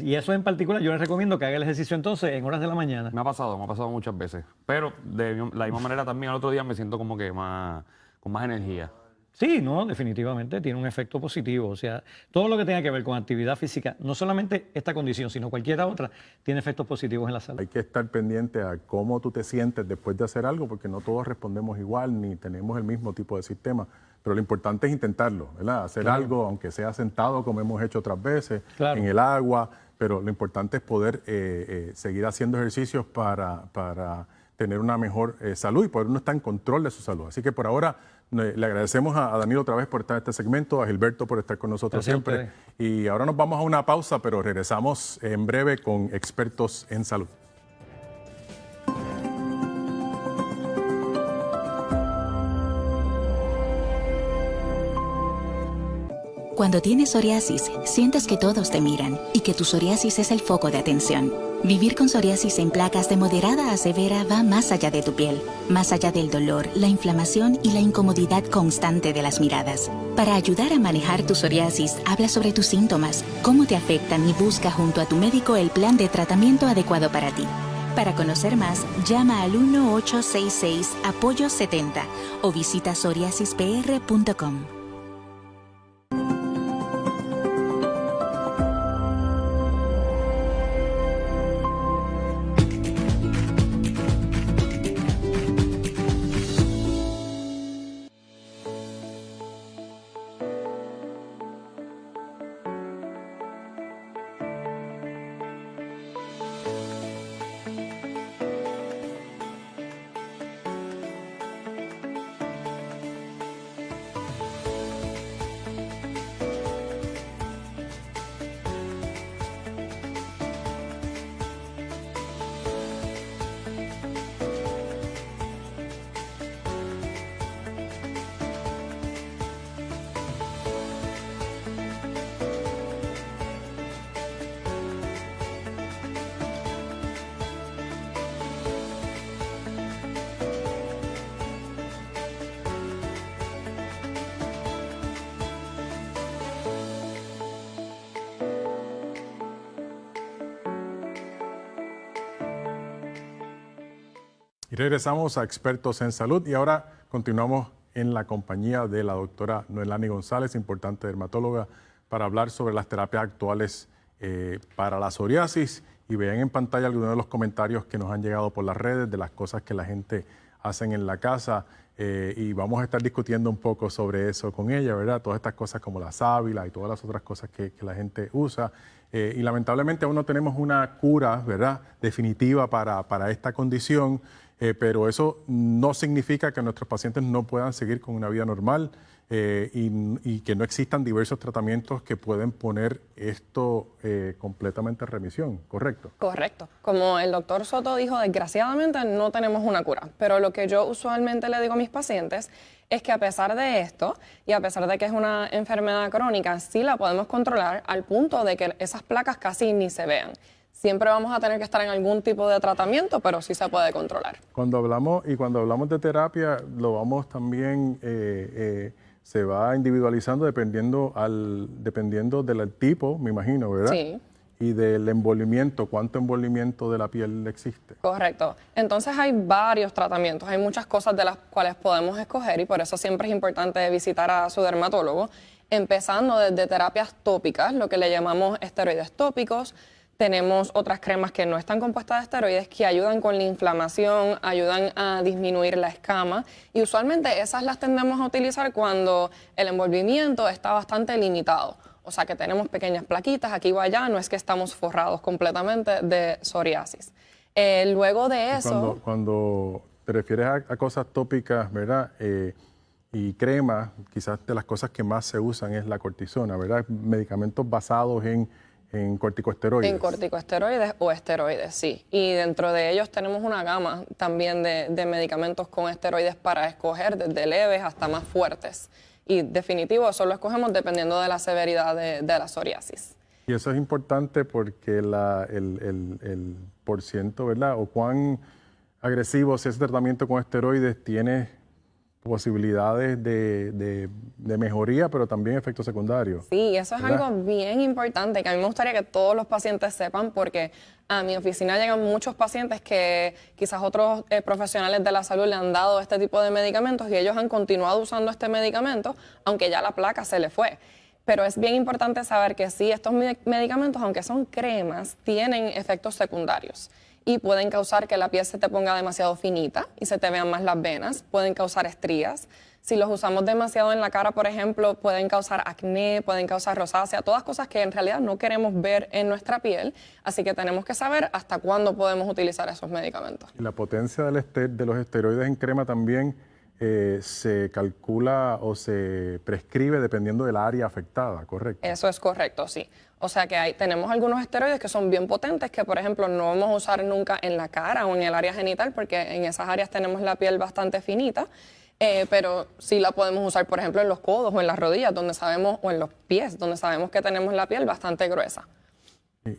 Y eso en particular, yo les recomiendo que haga el ejercicio entonces en horas de la mañana. Me ha pasado, me ha pasado muchas veces. Pero de la misma manera también al otro día me siento como que más, con más energía. Sí, no, definitivamente tiene un efecto positivo. O sea, todo lo que tenga que ver con actividad física, no solamente esta condición, sino cualquier otra, tiene efectos positivos en la salud. Hay que estar pendiente a cómo tú te sientes después de hacer algo, porque no todos respondemos igual ni tenemos el mismo tipo de sistema. Pero lo importante es intentarlo, ¿verdad? Hacer algo, aunque sea sentado, como hemos hecho otras veces, en el agua, pero lo importante es poder eh, eh, seguir haciendo ejercicios para, para tener una mejor eh, salud y poder uno estar en control de su salud. Así que por ahora le agradecemos a, Daniel otra vez por estar en este segmento, a Gilberto por estar con nosotros siempre. Y ahora nos vamos a una pausa, pero regresamos en breve con expertos en salud. Cuando tienes psoriasis, sientes que todos te miran y que tu psoriasis es el foco de atención. Vivir con psoriasis en placas de moderada a severa va más allá de tu piel, más allá del dolor, la inflamación y la incomodidad constante de las miradas. Para ayudar a manejar tu psoriasis, habla sobre tus síntomas, cómo te afectan y busca junto a tu médico el plan de tratamiento adecuado para ti. Para conocer más, llama al 1866 Apoyo 70 o visita psoriasispr.com. Y regresamos a Expertos en Salud y ahora continuamos en la compañía de la doctora Noelani González, importante dermatóloga, para hablar sobre las terapias actuales eh, para la psoriasis. Y vean en pantalla algunos de los comentarios que nos han llegado por las redes de las cosas que la gente hace en la casa. Eh, y vamos a estar discutiendo un poco sobre eso con ella, ¿verdad? Todas estas cosas como la sábila y todas las otras cosas que, la gente usa. Eh, y lamentablemente aún no tenemos una cura, ¿verdad? Definitiva para, para esta condición. Eh, pero eso no significa que nuestros pacientes no puedan seguir con una vida normal eh, y, que no existan diversos tratamientos que pueden poner esto eh, completamente en remisión, ¿correcto? Correcto. Como el doctor Soto dijo, desgraciadamente no tenemos una cura, pero lo que yo usualmente le digo a mis pacientes es que a pesar de esto y a pesar de que es una enfermedad crónica, sí la podemos controlar al punto de que esas placas casi ni se vean. Siempre vamos a tener que estar en algún tipo de tratamiento, pero sí se puede controlar. Cuando hablamos, y cuando hablamos de terapia, lo vamos también, eh, eh, se va individualizando dependiendo, al, dependiendo del tipo, me imagino, ¿verdad? Sí. Y del envolvimiento, cuánto envolvimiento de la piel existe. Correcto. Entonces hay varios tratamientos, hay muchas cosas de las cuales podemos escoger y por eso siempre es importante visitar a su dermatólogo, empezando desde terapias tópicas, lo que le llamamos esteroides tópicos, tenemos otras cremas que no están compuestas de esteroides que ayudan con la inflamación, ayudan a disminuir la escama y usualmente esas las tendemos a utilizar cuando el envolvimiento está bastante limitado. O sea que tenemos pequeñas plaquitas aquí o allá, no es que estamos forrados completamente de psoriasis. Eh, luego de eso... Cuando, te refieres a, cosas tópicas, ¿verdad? Eh, y crema, quizás de las cosas que más se usan es la cortisona, ¿verdad? Medicamentos basados en en corticosteroides. En corticosteroides o esteroides, sí. Y dentro de ellos tenemos una gama también de, medicamentos con esteroides para escoger, desde leves hasta más fuertes. Y definitivo, eso lo escogemos dependiendo de la severidad de, la psoriasis. Y eso es importante porque la, el, el, el por ciento, ¿verdad? O cuán agresivo si ese tratamiento con esteroides tiene posibilidades de, mejoría, pero también efectos secundarios. Sí, eso es algo bien importante que a mí me gustaría que todos los pacientes sepan porque a mi oficina llegan muchos pacientes que quizás otros eh, profesionales de la salud le han dado este tipo de medicamentos y ellos han continuado usando este medicamento aunque ya la placa se le fue. Pero es bien importante saber que sí, estos medicamentos, aunque son cremas, tienen efectos secundarios y pueden causar que la piel se te ponga demasiado finita y se te vean más las venas, pueden causar estrías. Si los usamos demasiado en la cara, por ejemplo, pueden causar acné, pueden causar rosácea, todas cosas que en realidad no queremos ver en nuestra piel, así que tenemos que saber hasta cuándo podemos utilizar esos medicamentos. La potencia del de los esteroides en crema también eh, se calcula o se prescribe dependiendo del área afectada, ¿correcto? Eso es correcto, sí. O sea que hay, tenemos algunos esteroides que son bien potentes que, por ejemplo, no vamos a usar nunca en la cara o en el área genital porque en esas áreas tenemos la piel bastante finita. Eh, pero sí la podemos usar, por ejemplo, en los codos o en las rodillas, donde sabemos, o en los pies, donde sabemos que tenemos la piel bastante gruesa.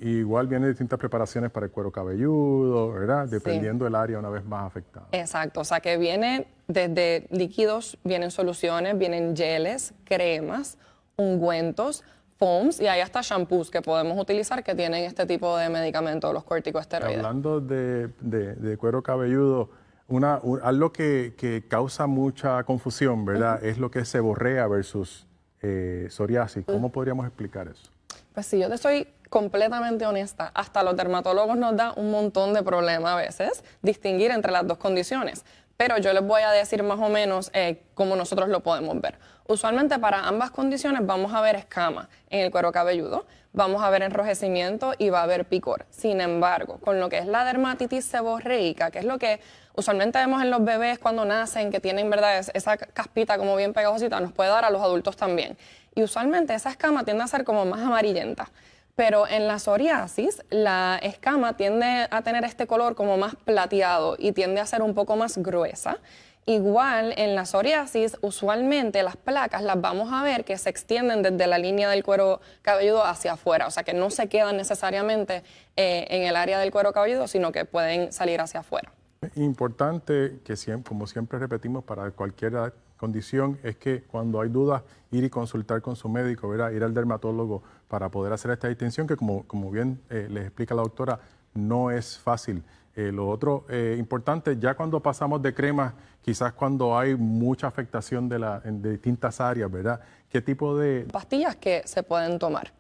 Igual vienen distintas preparaciones para el cuero cabelludo, ¿verdad? Dependiendo del área una vez más afectada. Exacto, o sea que viene desde líquidos, vienen soluciones, vienen geles, cremas, ungüentos, foams y hay hasta shampoos que podemos utilizar que tienen este tipo de medicamentos, los corticosteroides. Hablando de, cuero cabelludo, una, algo que, causa mucha confusión, ¿verdad? Es lo que es seborrea versus eh, psoriasis. ¿Cómo podríamos explicar eso? Pues si yo te soy completamente honesta, hasta los dermatólogos nos da un montón de problemas a veces distinguir entre las dos condiciones pero yo les voy a decir más o menos eh, cómo nosotros lo podemos ver. Usualmente para ambas condiciones vamos a ver escama en el cuero cabelludo, vamos a ver enrojecimiento y va a haber picor. Sin embargo, con lo que es la dermatitis seborreica, que es lo que usualmente vemos en los bebés cuando nacen, que tienen verdad esa caspita como bien pegajosita, nos puede dar a los adultos también. Y usualmente esa escama tiende a ser como más amarillenta. Pero en la psoriasis, la escama tiende a tener este color como más plateado y tiende a ser un poco más gruesa. Igual en la psoriasis, usualmente las placas las vamos a ver que se extienden desde la línea del cuero cabelludo hacia afuera, o sea que no se quedan necesariamente eh, en el área del cuero cabelludo, sino que pueden salir hacia afuera. Importante que siempre, como siempre repetimos para cualquier condición es que cuando hay dudas ir y consultar con su médico, ir al dermatólogo para poder hacer esta distinción que como, como bien eh, les explica la doctora, no es fácil. Eh, lo otro eh, importante, ya cuando pasamos de cremas, quizás cuando hay mucha afectación de, la, de distintas áreas, ¿verdad? ¿Qué tipo de...? Pastillas que se pueden tomar.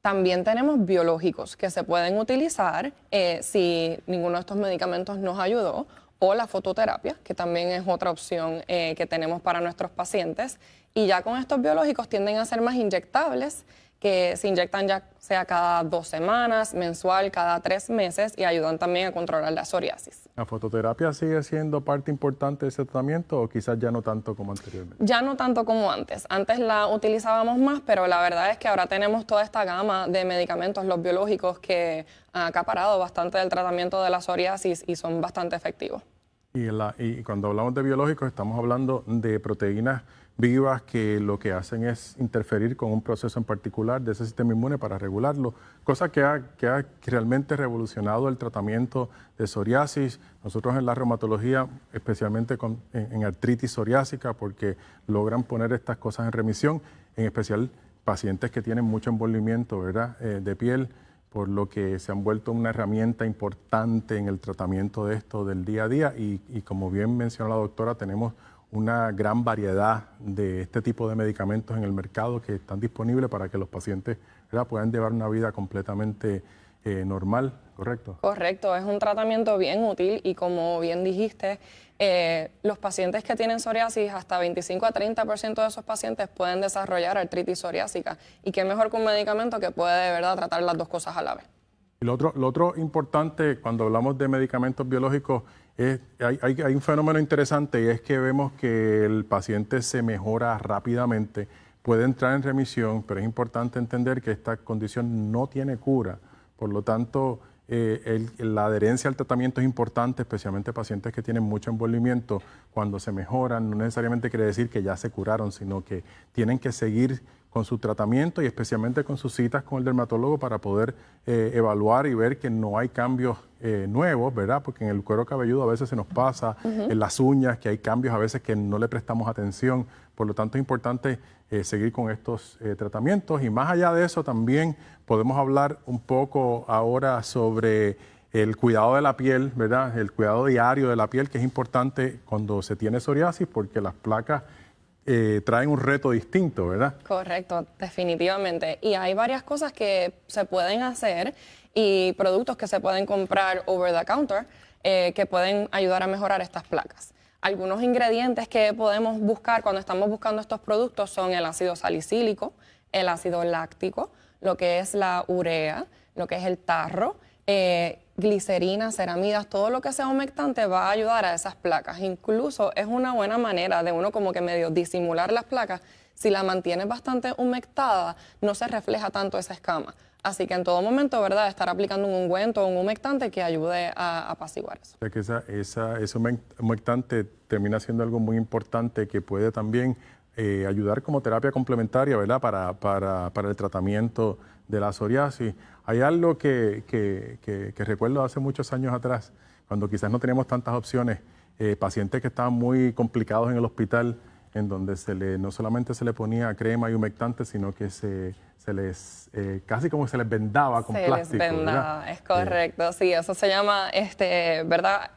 También tenemos biológicos que se pueden utilizar si ninguno de estos medicamentos nos ayudó o la fototerapia, que también es otra opción que tenemos para nuestros pacientes. Y ya con estos biológicos tienden a ser más inyectables que se inyectan ya sea cada dos semanas, mensual, cada tres meses y ayudan también a controlar la psoriasis. ¿La fototerapia sigue siendo parte importante de ese tratamiento o quizás ya no tanto como anteriormente? Ya no tanto como antes. Antes la utilizábamos más, pero la verdad es que ahora tenemos toda esta gama de medicamentos, los biológicos, que han acaparado bastante del tratamiento de la psoriasis y son bastante efectivos. Y, y cuando hablamos de biológicos estamos hablando de proteínas vivas que lo que hacen es interferir con un proceso en particular de ese sistema inmune para regularlo, cosa que ha, que ha realmente revolucionado el tratamiento de psoriasis. Nosotros en la reumatología, especialmente con, en, artritis psoriásica, porque logran poner estas cosas en remisión, en especial pacientes que tienen mucho envolvimiento ¿verdad? Eh, de piel, por lo que se han vuelto una herramienta importante en el tratamiento de esto del día a día y, y como bien mencionó la doctora, tenemos una gran variedad de este tipo de medicamentos en el mercado que están disponibles para que los pacientes puedan llevar una vida completamente eh, normal, ¿correcto? Correcto, es un tratamiento bien útil y como bien dijiste, eh, los pacientes que tienen psoriasis, hasta 25 a 30% de esos pacientes pueden desarrollar artritis psoriásica y qué mejor que un medicamento que puede de verdad tratar las dos cosas a la vez. Y lo otro, lo otro importante cuando hablamos de medicamentos biológicos hay, un fenómeno interesante y es que vemos que el paciente se mejora rápidamente, puede entrar en remisión, pero es importante entender que esta condición no tiene cura. Por lo tanto, eh, la adherencia al tratamiento es importante, especialmente pacientes que tienen mucho envolvimiento. Cuando se mejoran, no necesariamente quiere decir que ya se curaron, sino que tienen que seguir con su tratamiento y especialmente con sus citas con el dermatólogo para poder eh, evaluar y ver que no hay cambios eh, nuevos, ¿verdad? Porque en el cuero cabelludo a veces se nos pasa, en las uñas, que hay cambios a veces que no le prestamos atención. Por lo tanto, es importante eh, seguir con estos tratamientos. Y más allá de eso, también podemos hablar un poco ahora sobre el cuidado de la piel, ¿verdad? El cuidado diario de la piel, que es importante cuando se tiene psoriasis, porque las placas eh, traen un reto distinto, ¿verdad? Correcto, definitivamente. Y hay varias cosas que se pueden hacer y productos que se pueden comprar over the counter eh, que pueden ayudar a mejorar estas placas. Algunos ingredientes que podemos buscar cuando estamos buscando estos productos son el ácido salicílico, el ácido láctico, lo que es la urea, lo que es el tarro, eh, glicerina, ceramidas, todo lo que sea humectante va a ayudar a esas placas. Incluso es una buena manera de uno como que medio disimular las placas. Si la mantienes bastante humectada, no se refleja tanto esa escama. Así que en todo momento, ¿verdad? Estar aplicando un ungüento o un humectante que ayude a, apaciguar eso. O sea que esa, esa, ese humectante termina siendo algo muy importante que puede también eh, ayudar como terapia complementaria, ¿verdad? Para, para, para el tratamiento de la psoriasis. Hay algo que, que, recuerdo hace muchos años atrás, cuando quizás no teníamos tantas opciones, eh, pacientes que estaban muy complicados en el hospital, en donde se le, no solamente se le ponía crema y humectante, sino que se, se les, eh, casi como se les vendaba con plástico. Les vendaba, es correcto, sí, eso se llama, este, ¿verdad?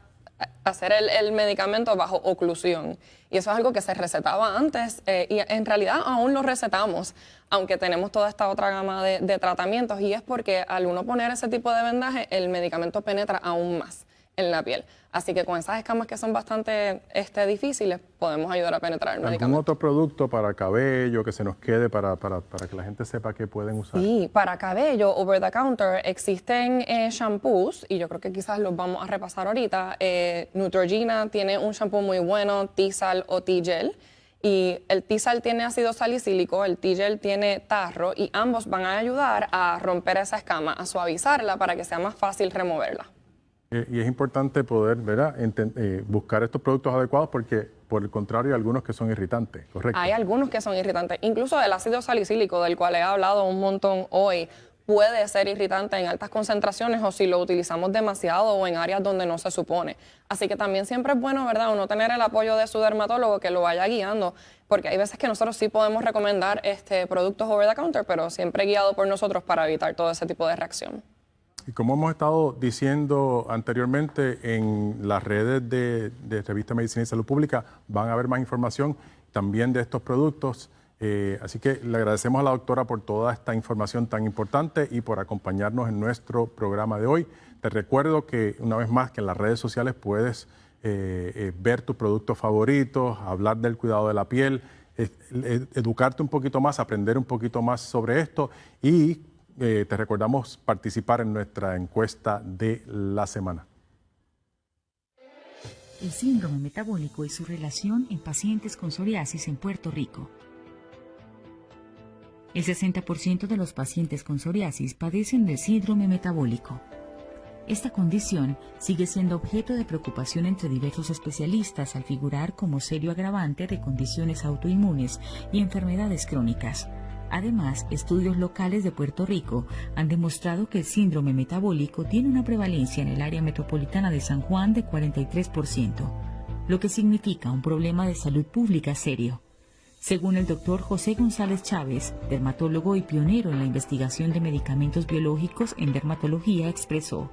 hacer el, medicamento bajo oclusión. Y eso es algo que se recetaba antes eh, y en realidad aún lo recetamos, aunque tenemos toda esta otra gama de, de tratamientos y es porque al uno poner ese tipo de vendaje, el medicamento penetra aún más en la piel. Así que con esas escamas que son bastante este, difíciles, podemos ayudar a penetrar el medicamento. ¿Algún otro producto para cabello que se nos quede para, para, para, que la gente sepa que pueden usar? Sí, para cabello, over the counter, existen eh, shampoos, y yo creo que quizás los vamos a repasar ahorita. Eh, Neutrogena tiene un shampoo muy bueno, T-Sal o T-Gel. Y el T-Sal tiene ácido salicílico, el T-Gel tiene tarro, y ambos van a ayudar a romper esa escama, a suavizarla para que sea más fácil removerla. Y es importante poder ¿verdad? Eh, buscar estos productos adecuados porque, por el contrario, hay algunos que son irritantes, ¿correcto? Hay algunos que son irritantes. Incluso el ácido salicílico, del cual he hablado un montón hoy, puede ser irritante en altas concentraciones o si lo utilizamos demasiado o en áreas donde no se supone. Así que también siempre es bueno, ¿verdad?, uno tener el apoyo de su dermatólogo que lo vaya guiando, porque hay veces que nosotros sí podemos recomendar este, productos over the counter, pero siempre guiado por nosotros para evitar todo ese tipo de reacción. Y como hemos estado diciendo anteriormente, en las redes de, de Revista Medicina y Salud Pública van a haber más información también de estos productos. Eh, así que le agradecemos a la doctora por toda esta información tan importante y por acompañarnos en nuestro programa de hoy. Te recuerdo que una vez más que en las redes sociales puedes eh, eh, ver tus productos favoritos, hablar del cuidado de la piel, educarte un poquito más, aprender un poquito más sobre esto y te recordamos participar en nuestra encuesta de la semana. El síndrome metabólico y su relación en pacientes con psoriasis en Puerto Rico. El 60% de los pacientes con psoriasis padecen del síndrome metabólico. Esta condición sigue siendo objeto de preocupación entre diversos especialistas al figurar como serio agravante de condiciones autoinmunes y enfermedades crónicas. Además, estudios locales de Puerto Rico han demostrado que el síndrome metabólico tiene una prevalencia en el área metropolitana de San Juan de 43%, lo que significa un problema de salud pública serio. Según el doctor José González Chávez, dermatólogo y pionero en la investigación de medicamentos biológicos en dermatología, expresó,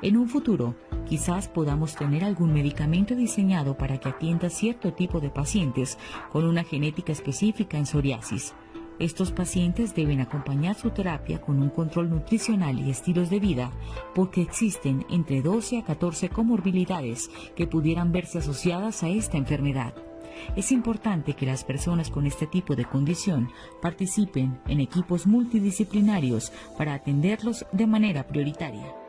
en un futuro, quizás podamos tener algún medicamento diseñado para que atienda cierto tipo de pacientes con una genética específica en psoriasis. Estos pacientes deben acompañar su terapia con un control nutricional y estilos de vida porque existen entre 12 a 14 comorbilidades que pudieran verse asociadas a esta enfermedad. Es importante que las personas con este tipo de condición participen en equipos multidisciplinarios para atenderlos de manera prioritaria.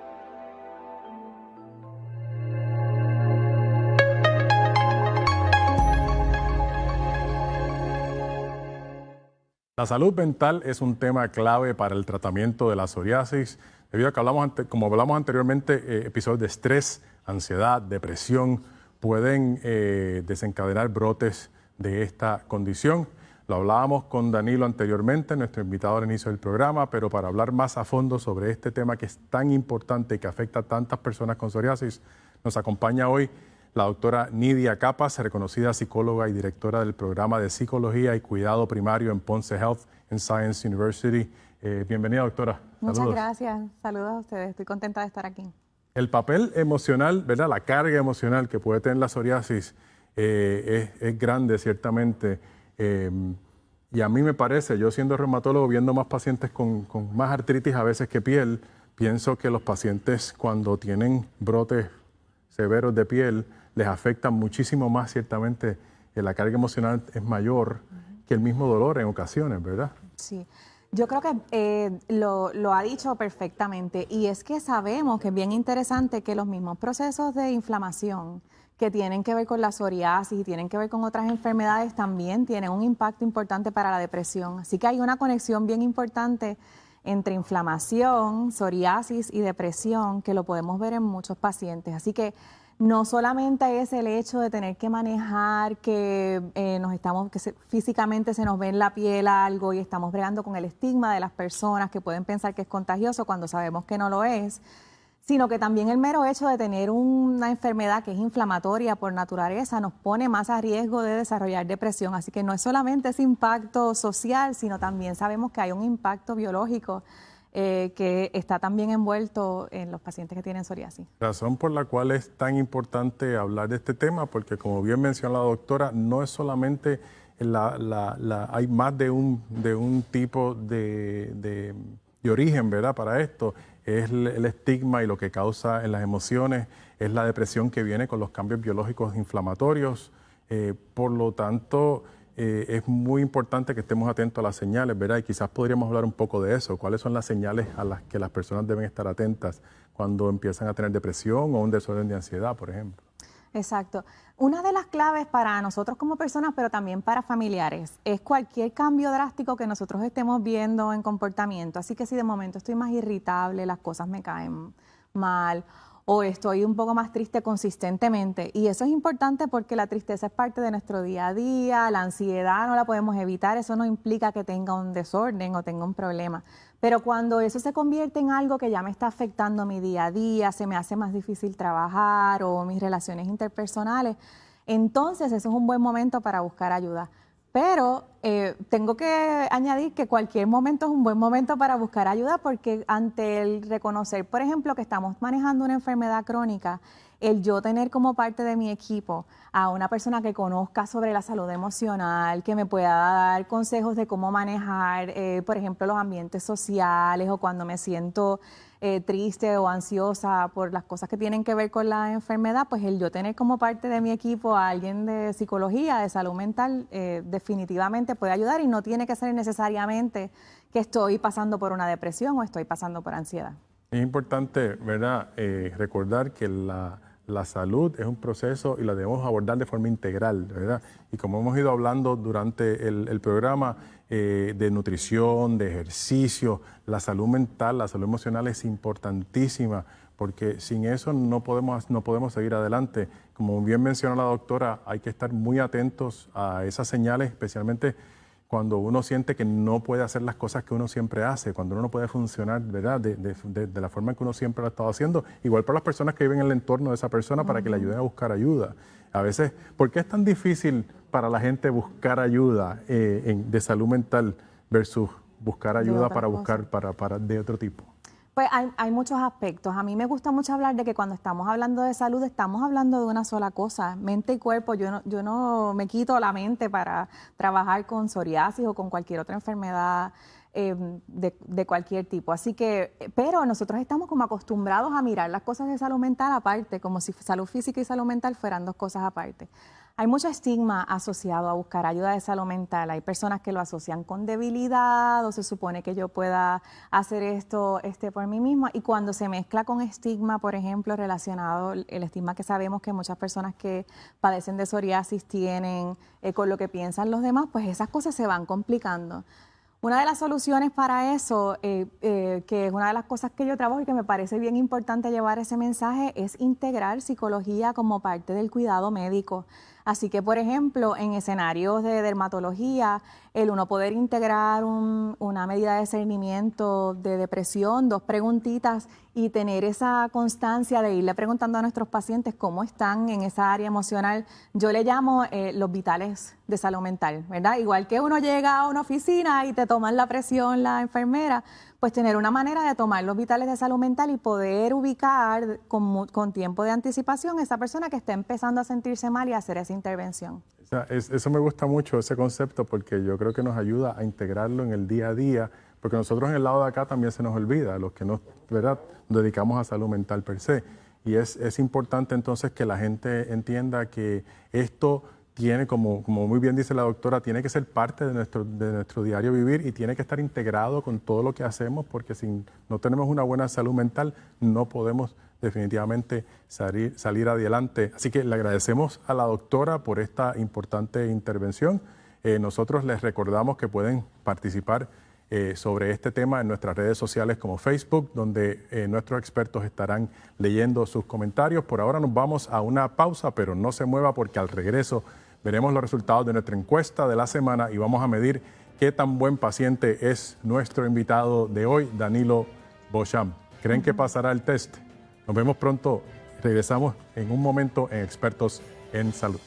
La salud mental es un tema clave para el tratamiento de la psoriasis, debido a que hablamos, como hablamos anteriormente, eh, episodios de estrés, ansiedad, depresión, pueden eh, desencadenar brotes de esta condición. Lo hablábamos con Danilo anteriormente, nuestro invitado al inicio del programa, pero para hablar más a fondo sobre este tema que es tan importante y que afecta a tantas personas con psoriasis, nos acompaña hoy la doctora Nidia Capas, reconocida psicóloga y directora del programa de Psicología y Cuidado Primario en Ponce Health and Science University. Eh, bienvenida, doctora. Muchas gracias. Saludos a ustedes. Estoy contenta de estar aquí. El papel emocional, ¿verdad? La carga emocional que puede tener la psoriasis eh, es, grande, ciertamente. Eh, y a mí me parece, yo siendo reumatólogo, viendo más pacientes con, más artritis a veces que piel, pienso que los pacientes cuando tienen brotes severos de piel les afectan muchísimo más, ciertamente, la carga emocional es mayor que el mismo dolor en ocasiones, ¿verdad? Sí. Yo creo que eh, lo, lo, ha dicho perfectamente y es que sabemos que es bien interesante que los mismos procesos de inflamación que tienen que ver con la psoriasis y tienen que ver con otras enfermedades también tienen un impacto importante para la depresión. Así que hay una conexión bien importante entre inflamación, psoriasis y depresión que lo podemos ver en muchos pacientes. Así que no solamente es el hecho de tener que manejar que eh, nos estamos, que físicamente se nos ve en la piel algo y estamos bregando con el estigma de las personas que pueden pensar que es contagioso cuando sabemos que no lo es, sino que también el mero hecho de tener una enfermedad que es inflamatoria por naturaleza nos pone más a riesgo de desarrollar depresión. Así que no es solamente ese impacto social, sino también sabemos que hay un impacto biológico eh, que está también envuelto en los pacientes que tienen psoriasis. Razón por la cual es tan importante hablar de este tema, porque como bien mencionó la doctora, no es solamente la, hay más de un, de un tipo de, de, origen, ¿verdad? Para esto, es el, estigma y lo que causa en las emociones, es la depresión que viene con los cambios biológicos inflamatorios. Eh, por lo tanto, eh, es muy importante que estemos atentos a las señales, ¿verdad? Y quizás podríamos hablar un poco de eso. ¿Cuáles son las señales a las que las personas deben estar atentas cuando empiezan a tener depresión o un desorden de ansiedad, por ejemplo? Exacto. Una de las claves para nosotros como personas, pero también para familiares, es cualquier cambio drástico que nosotros estemos viendo en comportamiento. Así que si de momento estoy más irritable, las cosas me caen mal o estoy un poco más triste consistentemente. Y eso es importante porque la tristeza es parte de nuestro día a día, la ansiedad no la podemos evitar, eso no implica que tenga un desorden o tenga un problema. Pero cuando eso se convierte en algo que ya me está afectando mi día a día, se me hace más difícil trabajar o mis relaciones interpersonales, entonces eso es un buen momento para buscar ayuda. Pero eh, tengo que añadir que cualquier momento es un buen momento para buscar ayuda porque ante el reconocer, por ejemplo, que estamos manejando una enfermedad crónica, el yo tener como parte de mi equipo a una persona que conozca sobre la salud emocional, que me pueda dar consejos de cómo manejar, eh, por ejemplo, los ambientes sociales o cuando me siento eh, triste o ansiosa por las cosas que tienen que ver con la enfermedad, pues el yo tener como parte de mi equipo a alguien de psicología, de salud mental, eh, definitivamente puede ayudar y no tiene que ser necesariamente que estoy pasando por una depresión o estoy pasando por ansiedad. Es importante, ¿verdad?, recordar que la la salud es un proceso y la debemos abordar de forma integral, ¿verdad? Y como hemos ido hablando durante el, programa eh, de nutrición, de ejercicio, la salud mental, la salud emocional es importantísima porque sin eso no podemos, no podemos seguir adelante. Como bien mencionó la doctora, hay que estar muy atentos a esas señales, especialmente cuando uno siente que no puede hacer las cosas que uno siempre hace, cuando uno no puede funcionar ¿verdad? De, de, la forma que uno siempre lo ha estado haciendo, igual para las personas que viven en el entorno de esa persona para que le ayuden a buscar ayuda. A veces, ¿por qué es tan difícil para la gente buscar ayuda eh, de salud mental versus buscar ayuda para buscar para, para de otro tipo? Pues hay, muchos aspectos. A mí me gusta mucho hablar de que cuando estamos hablando de salud estamos hablando de una sola cosa, mente y cuerpo. Yo no, yo no me quito la mente para trabajar con psoriasis o con cualquier otra enfermedad em, de, de, cualquier tipo. Así que, pero nosotros estamos como acostumbrados a mirar las cosas de salud mental aparte, como si salud física y salud mental fueran dos cosas aparte. Hay mucho estigma asociado a buscar ayuda de salud mental. Hay personas que lo asocian con debilidad o se supone que yo pueda hacer esto este, por mí misma. Y cuando se mezcla con estigma, por ejemplo, relacionado, el estigma que sabemos que muchas personas que padecen de psoriasis tienen eh, con lo que piensan los demás, pues esas cosas se van complicando. Una de las soluciones para eso, eh, eh, que es una de las cosas que yo trabajo y que me parece bien importante llevar ese mensaje, es integrar psicología como parte del cuidado médico. Así que, por ejemplo, en escenarios de dermatología, el uno poder integrar una medida de seguimiento de depresión, dos preguntitas y tener esa constancia de irle preguntando a nuestros pacientes cómo están en esa área emocional, yo le llamo eh, los vitales de salud mental, ¿verdad? Igual que uno llega a una oficina y te toman la presión la enfermera, pues tener una manera de tomar los vitales de salud mental y poder ubicar con, tiempo de anticipación a esa persona que está empezando a sentirse mal y hacer esa intervención. eso me gusta mucho, ese concepto, porque yo creo que nos ayuda a integrarlo en el día a día, porque nosotros en el lado de acá también se nos olvida, los que nos, ¿verdad? dedicamos a salud mental per se. Y es, es importante entonces que la gente entienda que esto tiene, como, como muy bien dice la doctora, tiene que ser parte de nuestro, de nuestro diario vivir y tiene que estar integrado con todo lo que hacemos, porque si no tenemos una buena salud mental, no podemos definitivamente salir, salir adelante. Así que le agradecemos a la doctora por esta importante intervención. Eh, nosotros les recordamos que pueden participar eh, sobre este tema en nuestras redes sociales como Facebook, donde eh, nuestros expertos estarán leyendo sus comentarios. Por ahora nos vamos a una pausa, pero no se mueva porque al regreso veremos los resultados de nuestra encuesta de la semana y vamos a medir qué tan buen paciente es nuestro invitado de hoy, Danilo Bocham. ¿Creen que pasará el test? Nos vemos pronto. Regresamos en un momento en Expertos en Salud.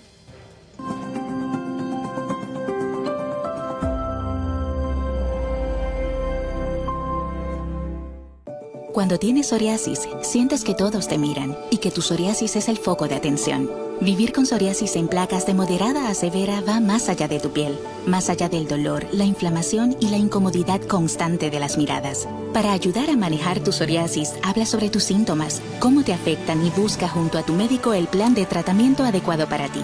Cuando tienes psoriasis, sientes que todos te miran y que tu psoriasis es el foco de atención. Vivir con psoriasis en placas de moderada a severa va más allá de tu piel, más allá del dolor, la inflamación y la incomodidad constante de las miradas. Para ayudar a manejar tu psoriasis, habla sobre tus síntomas, cómo te afectan y busca junto a tu médico el plan de tratamiento adecuado para ti.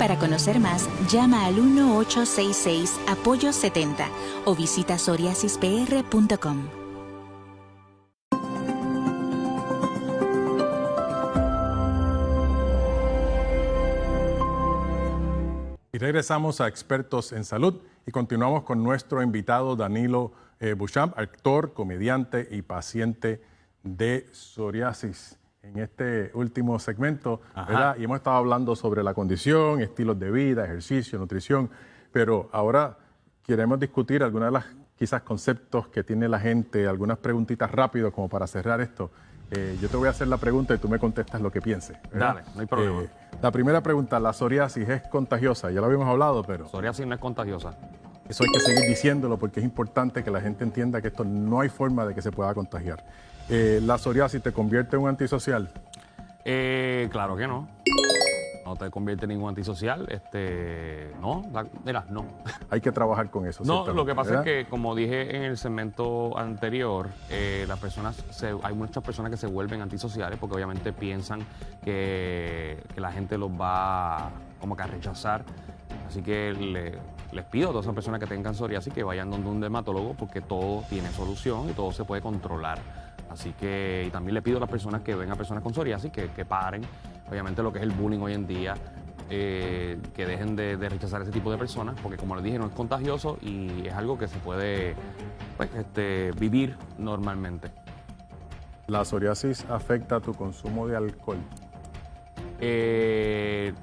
Para conocer más, llama al 1866 Apoyo 70 o visita psoriasispr.com. Y regresamos a Expertos en Salud y continuamos con nuestro invitado Danilo eh, Bouchamp, actor, comediante y paciente de psoriasis. En este último segmento, ¿verdad? Y hemos estado hablando sobre la condición, estilos de vida, ejercicio, nutrición, pero ahora queremos discutir algunos de los quizás conceptos que tiene la gente, algunas preguntitas rápidas como para cerrar esto. Eh, yo te voy a hacer la pregunta y tú me contestas lo que pienses. Dale, no hay problema. Eh, la primera pregunta, ¿la psoriasis es contagiosa? Ya lo habíamos hablado, pero... Psoriasis no es contagiosa. Eso hay que seguir diciéndolo porque es importante que la gente entienda que esto no hay forma de que se pueda contagiar. Eh, ¿La psoriasis te convierte en un antisocial? claro que no no te convierte en ningún antisocial. Este, no, mira, no. Hay que trabajar con eso. No, lo que pasa es que, como dije en el segmento anterior, eh, las personas, hay muchas personas que se vuelven antisociales porque obviamente piensan que, la gente los va como que a rechazar. Así que les pido a todas esas personas que tengan psoriasis que vayan donde un dermatólogo porque todo tiene solución y todo se puede controlar. Así que y también le pido a las personas que ven a personas con psoriasis que, que paren obviamente lo que es el bullying hoy en día, eh, que dejen de, rechazar ese tipo de personas, porque como les dije, no es contagioso y es algo que se puede pues, este, vivir normalmente. ¿La psoriasis afecta tu consumo de alcohol? Eh,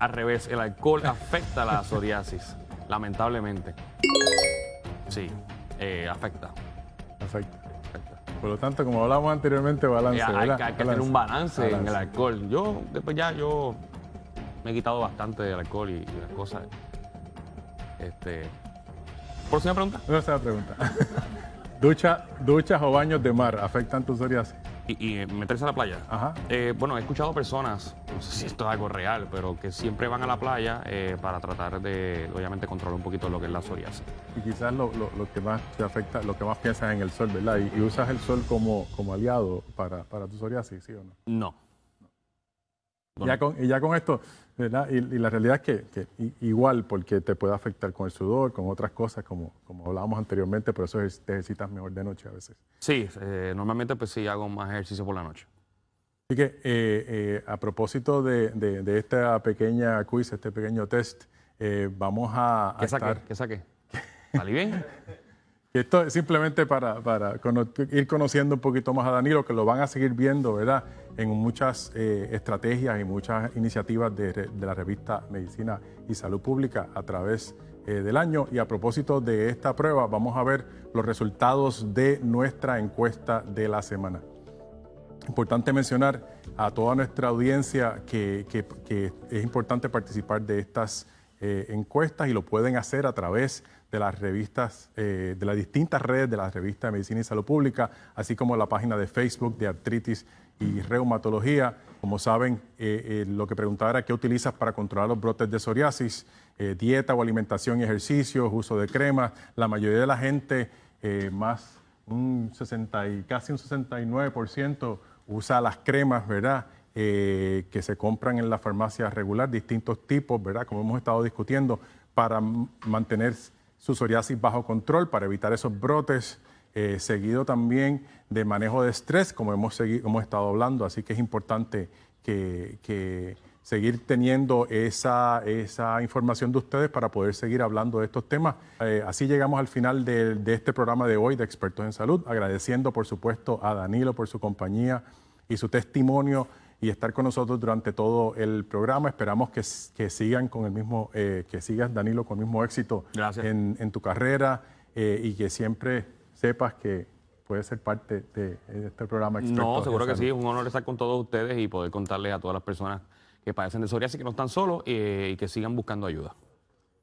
al revés, el alcohol afecta a la psoriasis, lamentablemente. Sí, eh. Afecta. Por lo tanto, como hablamos anteriormente, balance. hay, que tener un balance, en el alcohol. Yo, después ya, yo me he quitado bastante del alcohol y, las cosas. Este. ¿Próxima pregunta? Próxima pregunta. Ducha, ¿Duchas o baños de mar afectan tu psoriasis? Y, meterse a la playa. Ajá. Eh, bueno, he escuchado personas, no sé si esto es algo real, pero que siempre van a la playa eh, para tratar de, obviamente, controlar un poquito lo que es la psoriasis. Y quizás lo, que más te afecta, lo que más piensas en el sol, ¿verdad? Y, usas el sol como, como aliado para, para tu psoriasis, ¿sí o no? No. Ya con, y ya con esto, ¿verdad? Y, la realidad es que, igual, porque te puede afectar con el sudor, con otras cosas, como, como hablábamos anteriormente, por eso te ejercitas mejor de noche a veces. Sí, eh, normalmente pues sí hago más ejercicio por la noche. Así que eh, eh, a propósito de, de, esta pequeña quiz, este pequeño test, vamos a, ¿Qué saqué? ¿Qué saqué? ¿Salí bien? Esto es simplemente para, para ir conociendo un poquito más a Danilo, que lo van a seguir viendo, ¿verdad? En muchas eh, estrategias y muchas iniciativas de, la revista Medicina y Salud Pública a través eh, del año. Y a propósito de esta prueba, vamos a ver los resultados de nuestra encuesta de la semana. Importante mencionar a toda nuestra audiencia que, es importante participar de estas eh, encuestas y lo pueden hacer a través de de las revistas, eh, de las distintas redes de la revista de Medicina y Salud Pública, así como la página de Facebook de artritis y reumatología. Como saben, eh, eh, lo que preguntaba era qué utilizas para controlar los brotes de psoriasis, dieta o alimentación y ejercicios, uso de cremas. La mayoría de la gente, más un 60 y casi un 69% usa las cremas, ¿verdad? que se compran en la farmacia regular, distintos tipos, ¿verdad? Como hemos estado discutiendo, para mantener su psoriasis bajo control para evitar esos brotes, eh, seguido también de manejo de estrés, como hemos, seguido, hemos estado hablando, así que es importante que, seguir teniendo esa, esa, información de ustedes para poder seguir hablando de estos temas. Eh, así llegamos al final de, de, este programa de hoy de Expertos en Salud, agradeciendo por supuesto a Danilo por su compañía y su testimonio y estar con nosotros durante todo el programa. Esperamos que, sigan con el mismo, eh, que sigas Danilo con el mismo éxito en, tu carrera eh, y que siempre sepas que puedes ser parte de, este programa. No, seguro que sí, es un honor estar con todos ustedes y poder contarles a todas las personas que padecen de psoriasis que no están solos eh, y que sigan buscando ayuda.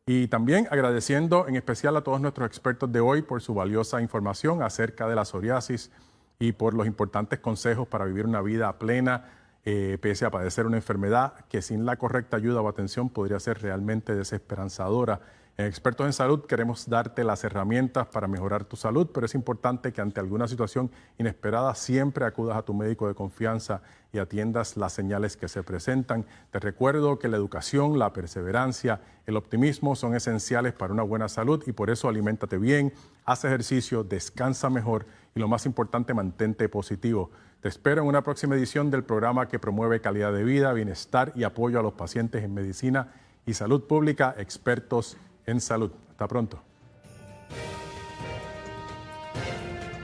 Y también agradeciendo en especial a todos nuestros expertos de hoy por su valiosa información acerca de la psoriasis y por los importantes consejos para vivir una vida plena, eh, pese a padecer una enfermedad que sin la correcta ayuda o atención podría ser realmente desesperanzadora. En Expertos en Salud queremos darte las herramientas para mejorar tu salud, pero es importante que ante alguna situación inesperada siempre acudas a tu médico de confianza y atiendas las señales que se presentan. Te recuerdo que la educación, la perseverancia, el optimismo son esenciales para una buena salud y por eso aliméntate bien, haz ejercicio, descansa mejor y lo más importante, mantente positivo. Te espero en una próxima edición del programa que promueve calidad de vida, bienestar y apoyo a los pacientes en medicina y salud pública, expertos en salud. Hasta pronto.